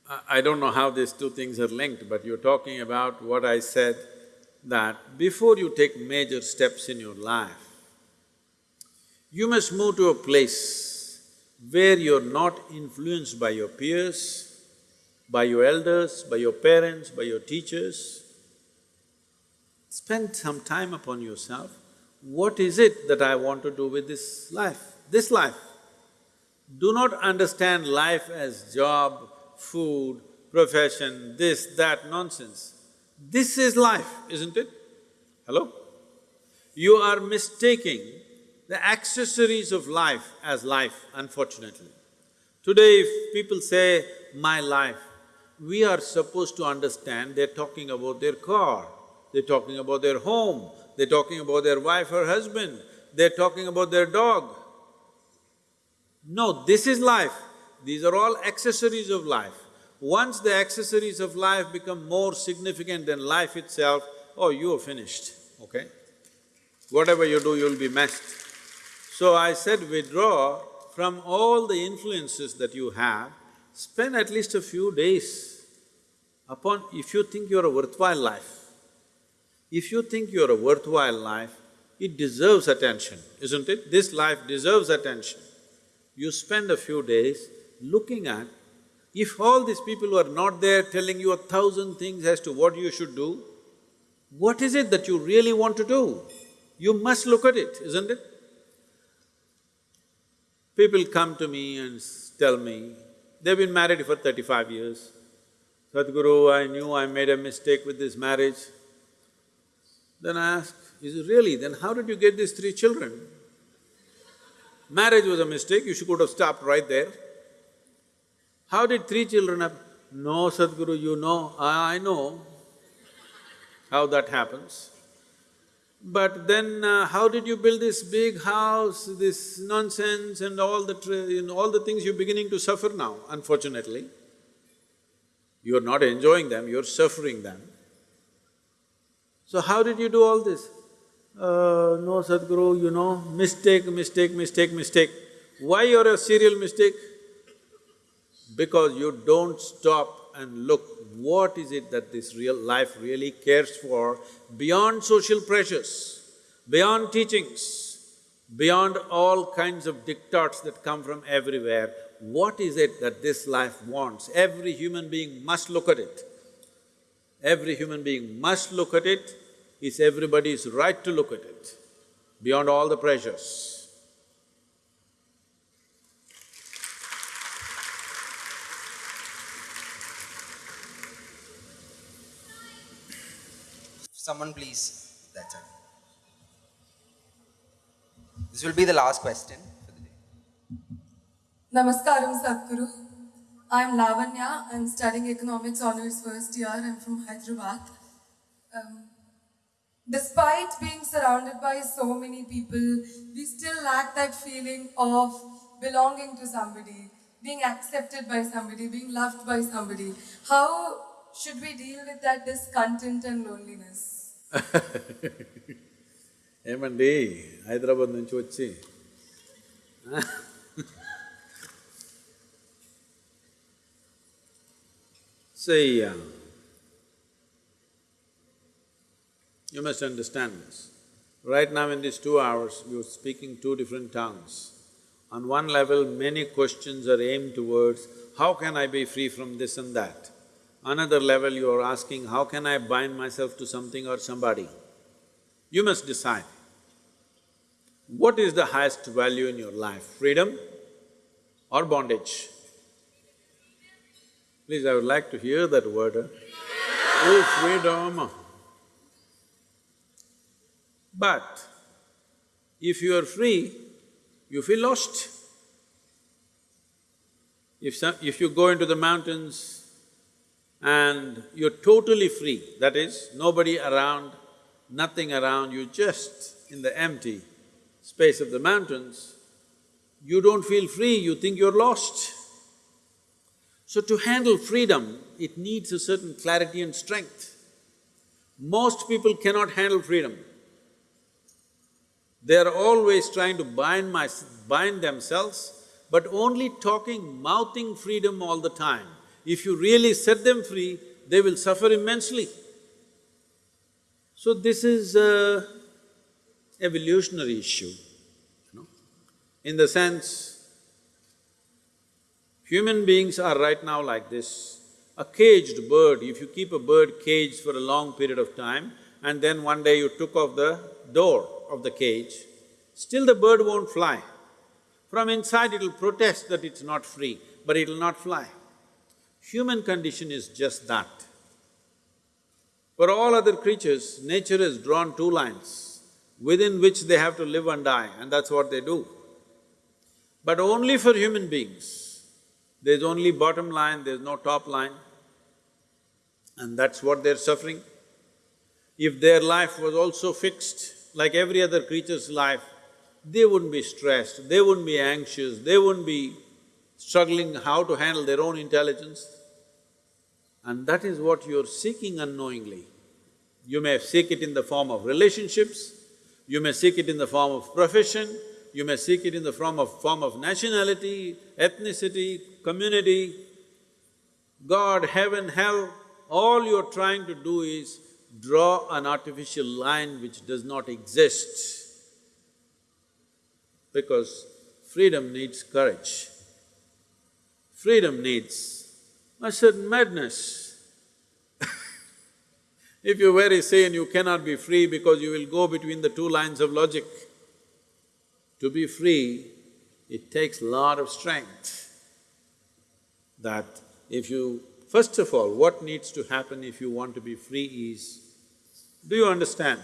I, I don't know how these two things are linked, but you're talking about what I said, that before you take major steps in your life, you must move to a place where you're not influenced by your peers, by your elders, by your parents, by your teachers. Spend some time upon yourself. What is it that I want to do with this life, this life? Do not understand life as job, food, profession, this, that nonsense. This is life, isn't it? Hello? You are mistaking the accessories of life as life, unfortunately. Today, if people say, my life, we are supposed to understand they're talking about their car, they're talking about their home, they're talking about their wife or husband, they're talking about their dog. No, this is life. These are all accessories of life. Once the accessories of life become more significant than life itself, oh, you are finished, okay? Whatever you do, you'll be messed. So I said withdraw from all the influences that you have, spend at least a few days upon… if you think you're a worthwhile life, if you think you're a worthwhile life, it deserves attention, isn't it? This life deserves attention. You spend a few days looking at, if all these people who are not there telling you a thousand things as to what you should do, what is it that you really want to do? You must look at it, isn't it? People come to me and tell me, they've been married for thirty-five years. Sadhguru, I knew I made a mistake with this marriage. Then I ask, is it really? Then how did you get these three children? Marriage was a mistake, you should have stopped right there. How did three children have… No, Sadhguru, you know, I, know how that happens. But then uh, how did you build this big house, this nonsense and all the… you all the things you're beginning to suffer now, unfortunately. You're not enjoying them, you're suffering them. So how did you do all this? Uh, no, Sadhguru, you know, mistake, mistake, mistake, mistake. Why you're a serial mistake? Because you don't stop and look, what is it that this real life really cares for beyond social pressures, beyond teachings, beyond all kinds of diktats that come from everywhere, what is it that this life wants? Every human being must look at it. Every human being must look at it, it's everybody's right to look at it, beyond all the pressures. Someone please, that's it. This will be the last question for the day. Namaskaram Sadhguru. I'm Lavanya. I'm studying economics honors first year. I'm from Hyderabad. Um, despite being surrounded by so many people, we still lack that feeling of belonging to somebody, being accepted by somebody, being loved by somebody. How should we deal with that discontent and loneliness? ఏమండి హైదరాబాద్ నుంచి వచ్చి See, you must understand this. Right now in these two hours, you're speaking two different tongues. On one level, many questions are aimed towards, how can I be free from this and that? Another level, you are asking, how can I bind myself to something or somebody? You must decide. What is the highest value in your life, freedom or bondage? Please, I would like to hear that word, huh? Oh, freedom! But if you are free, you feel lost. If some… if you go into the mountains and you're totally free, that is, nobody around, nothing around, you just in the empty space of the mountains, you don't feel free, you think you're lost. So to handle freedom, it needs a certain clarity and strength. Most people cannot handle freedom. They are always trying to bind my… bind themselves, but only talking, mouthing freedom all the time. If you really set them free, they will suffer immensely. So this is a evolutionary issue, you know, in the sense, human beings are right now like this. A caged bird, if you keep a bird caged for a long period of time and then one day you took off the door of the cage, still the bird won't fly. From inside it'll protest that it's not free, but it'll not fly. Human condition is just that. For all other creatures, nature has drawn two lines within which they have to live and die, and that's what they do. But only for human beings, there's only bottom line, there's no top line, and that's what they're suffering. If their life was also fixed, like every other creature's life, they wouldn't be stressed, they wouldn't be anxious, they wouldn't be struggling how to handle their own intelligence. And that is what you're seeking unknowingly. You may seek it in the form of relationships, you may seek it in the form of profession, you may seek it in the form of… form of nationality, ethnicity, community, God, heaven, hell, all you're trying to do is draw an artificial line which does not exist because freedom needs courage. Freedom needs a certain madness. if you're very sane, you cannot be free because you will go between the two lines of logic. To be free, it takes a lot of strength. That if you… First of all, what needs to happen if you want to be free is, do you understand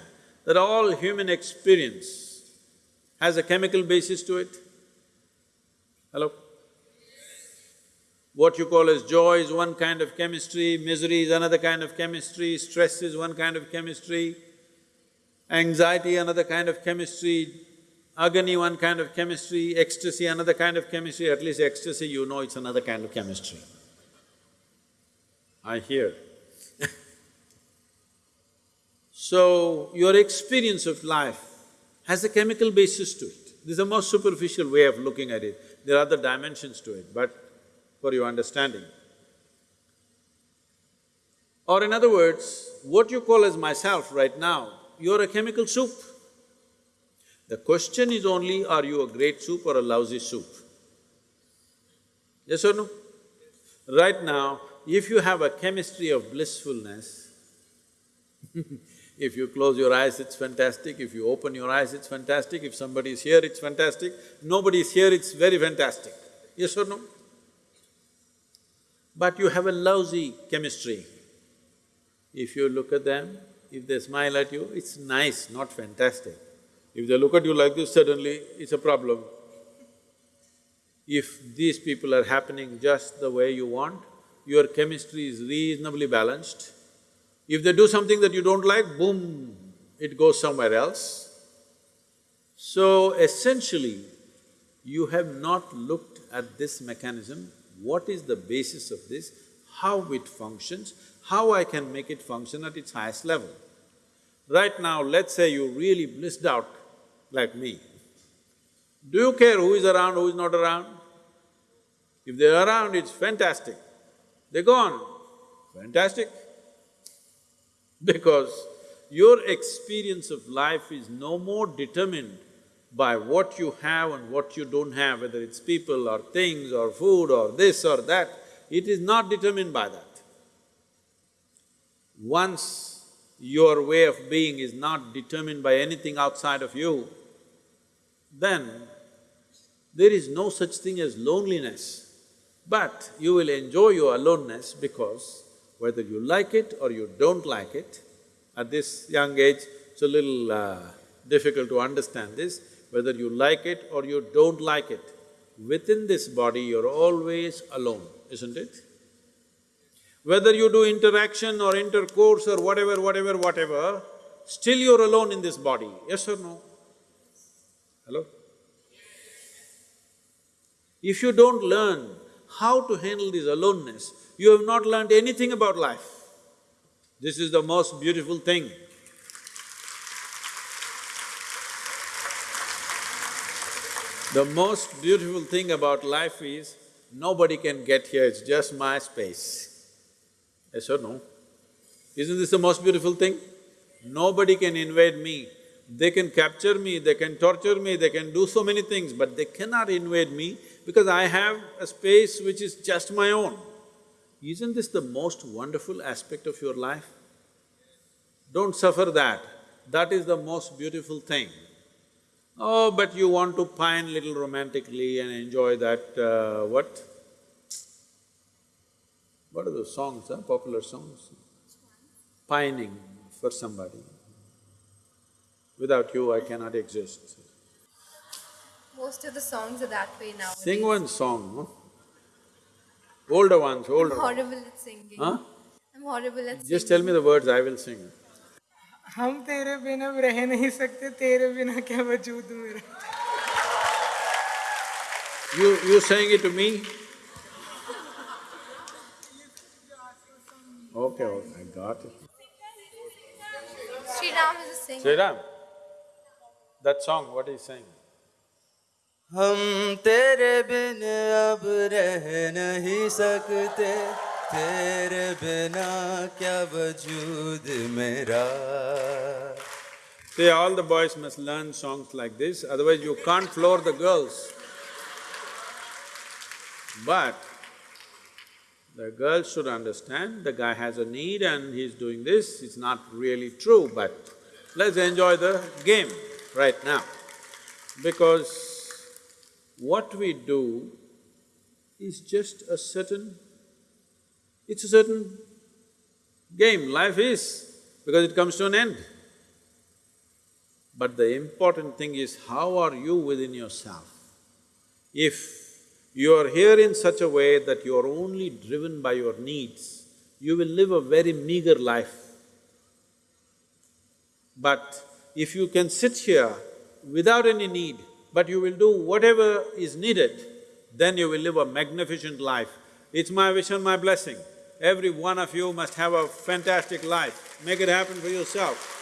that all human experience has a chemical basis to it? Hello? What you call as joy is one kind of chemistry, misery is another kind of chemistry, stress is one kind of chemistry, anxiety another kind of chemistry, agony one kind of chemistry, ecstasy another kind of chemistry, at least ecstasy you know it's another kind of chemistry. I hear So, your experience of life has a chemical basis to it. This is the most superficial way of looking at it. There are other dimensions to it, but for your understanding. Or in other words, what you call as myself right now, you're a chemical soup. The question is only, are you a great soup or a lousy soup? Yes or no? Right now, if you have a chemistry of blissfulness If you close your eyes, it's fantastic, if you open your eyes, it's fantastic, if somebody is here, it's fantastic, nobody is here, it's very fantastic. Yes or no? But you have a lousy chemistry. If you look at them, if they smile at you, it's nice, not fantastic. If they look at you like this, suddenly it's a problem. If these people are happening just the way you want, your chemistry is reasonably balanced, if they do something that you don't like, boom, it goes somewhere else. So essentially, you have not looked at this mechanism, what is the basis of this, how it functions, how I can make it function at its highest level. Right now, let's say you really blissed out like me. Do you care who is around, who is not around? If they're around, it's fantastic. They're gone. Fantastic. Because your experience of life is no more determined by what you have and what you don't have, whether it's people or things or food or this or that, it is not determined by that. Once your way of being is not determined by anything outside of you, then there is no such thing as loneliness. But you will enjoy your aloneness because whether you like it or you don't like it, at this young age, it's a little uh, difficult to understand this, whether you like it or you don't like it, within this body you're always alone, isn't it? Whether you do interaction or intercourse or whatever, whatever, whatever, still you're alone in this body, yes or no? Hello? If you don't learn how to handle this aloneness, you have not learned anything about life. This is the most beautiful thing. The most beautiful thing about life is, nobody can get here, it's just my space. Yes or no? Isn't this the most beautiful thing? Nobody can invade me. They can capture me, they can torture me, they can do so many things, but they cannot invade me because I have a space which is just my own. Isn't this the most wonderful aspect of your life? Don't suffer that, that is the most beautiful thing. Oh, but you want to pine little romantically and enjoy that, uh, what? What are those songs, huh? popular songs? Pining for somebody. Without you, I cannot exist. Most of the songs are that way now. Sing one song, no? Older ones, I'm older ones. horrible at singing. Huh? I'm horrible at singing. Just tell me the words, I will sing. हम तेरे बिना अब रह नहीं सकते तेरे बिना क्या वजूद मेरा You… you saying it to me? Okay, okay, I got it. Sri Ram is a singer. Sriram, that song, what is saying? हम तेरे बिन अब रह नहीं सकते तेरे बिना क्या वजूद मेरा See, all the boys must learn songs like this, otherwise you can't floor the girls. But the girls should understand the guy has a need and he's doing this, it's not really true, but let's enjoy the game right now. Because what we do is just a certain… it's a certain game, life is, because it comes to an end. But the important thing is how are you within yourself? If you are here in such a way that you are only driven by your needs, you will live a very meager life. But if you can sit here without any need, but you will do whatever is needed, then you will live a magnificent life. It's my wish and my blessing. Every one of you must have a fantastic life. Make it happen for yourself.